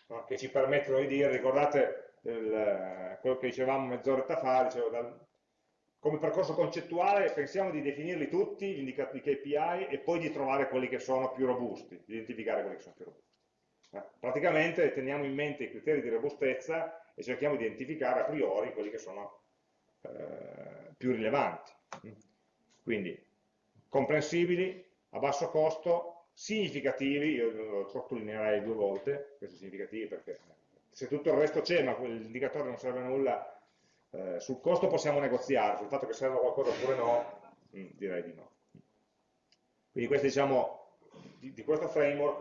Speaker 1: no, che ci permettono di dire, ricordate il, quello che dicevamo mezz'oretta fa, dicevo, dal, come percorso concettuale pensiamo di definirli tutti, gli indicatori KPI, e poi di trovare quelli che sono più robusti, di identificare quelli che sono più robusti. Praticamente teniamo in mente i criteri di robustezza e cerchiamo di identificare a priori quelli che sono eh, più rilevanti. Quindi, comprensibili, a basso costo, significativi, io lo sottolineerei due volte, questi significativi perché se tutto il resto c'è ma l'indicatore non serve a nulla, eh, sul costo possiamo negoziare, sul fatto che serva qualcosa oppure no, mh, mm, direi di no. Quindi questo, diciamo, di, di questo framework,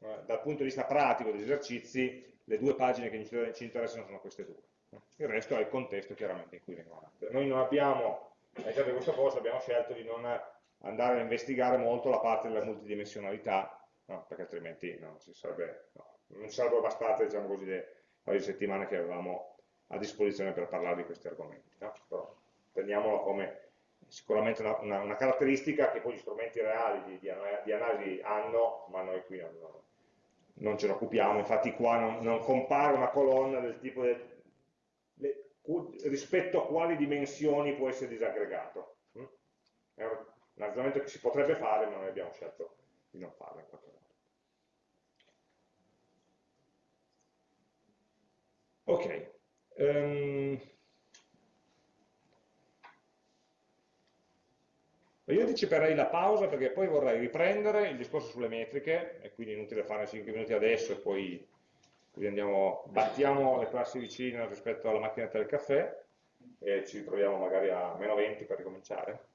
Speaker 1: eh, dal punto di vista pratico degli esercizi, le due pagine che ci interessano sono queste due. Il resto è il contesto chiaramente in cui vengono fatte. Noi non abbiamo, all'interno di questo corso abbiamo scelto di non andare a investigare molto la parte della multidimensionalità, no, perché altrimenti no, ci sarebbe, no, non ci sarebbero bastate diciamo così, le di settimane che avevamo a disposizione per parlare di questi argomenti. Però teniamolo come sicuramente una, una, una, caratteristica che poi gli strumenti reali di, di, di analisi hanno, ma noi qui non, non ce ne occupiamo, infatti qua non, non, compare una colonna del tipo del, le, rispetto a quali dimensioni può essere disaggregato. Mm? È un, un ragionamento che si potrebbe fare, ma noi abbiamo scelto di non farlo in qualche modo. Ok. Um, Io anticiperei la pausa perché poi vorrei riprendere il discorso sulle metriche, e quindi è inutile fare 5 minuti adesso e poi andiamo, battiamo le classi vicine rispetto alla macchinetta del caffè e ci ritroviamo magari a meno 20 per ricominciare.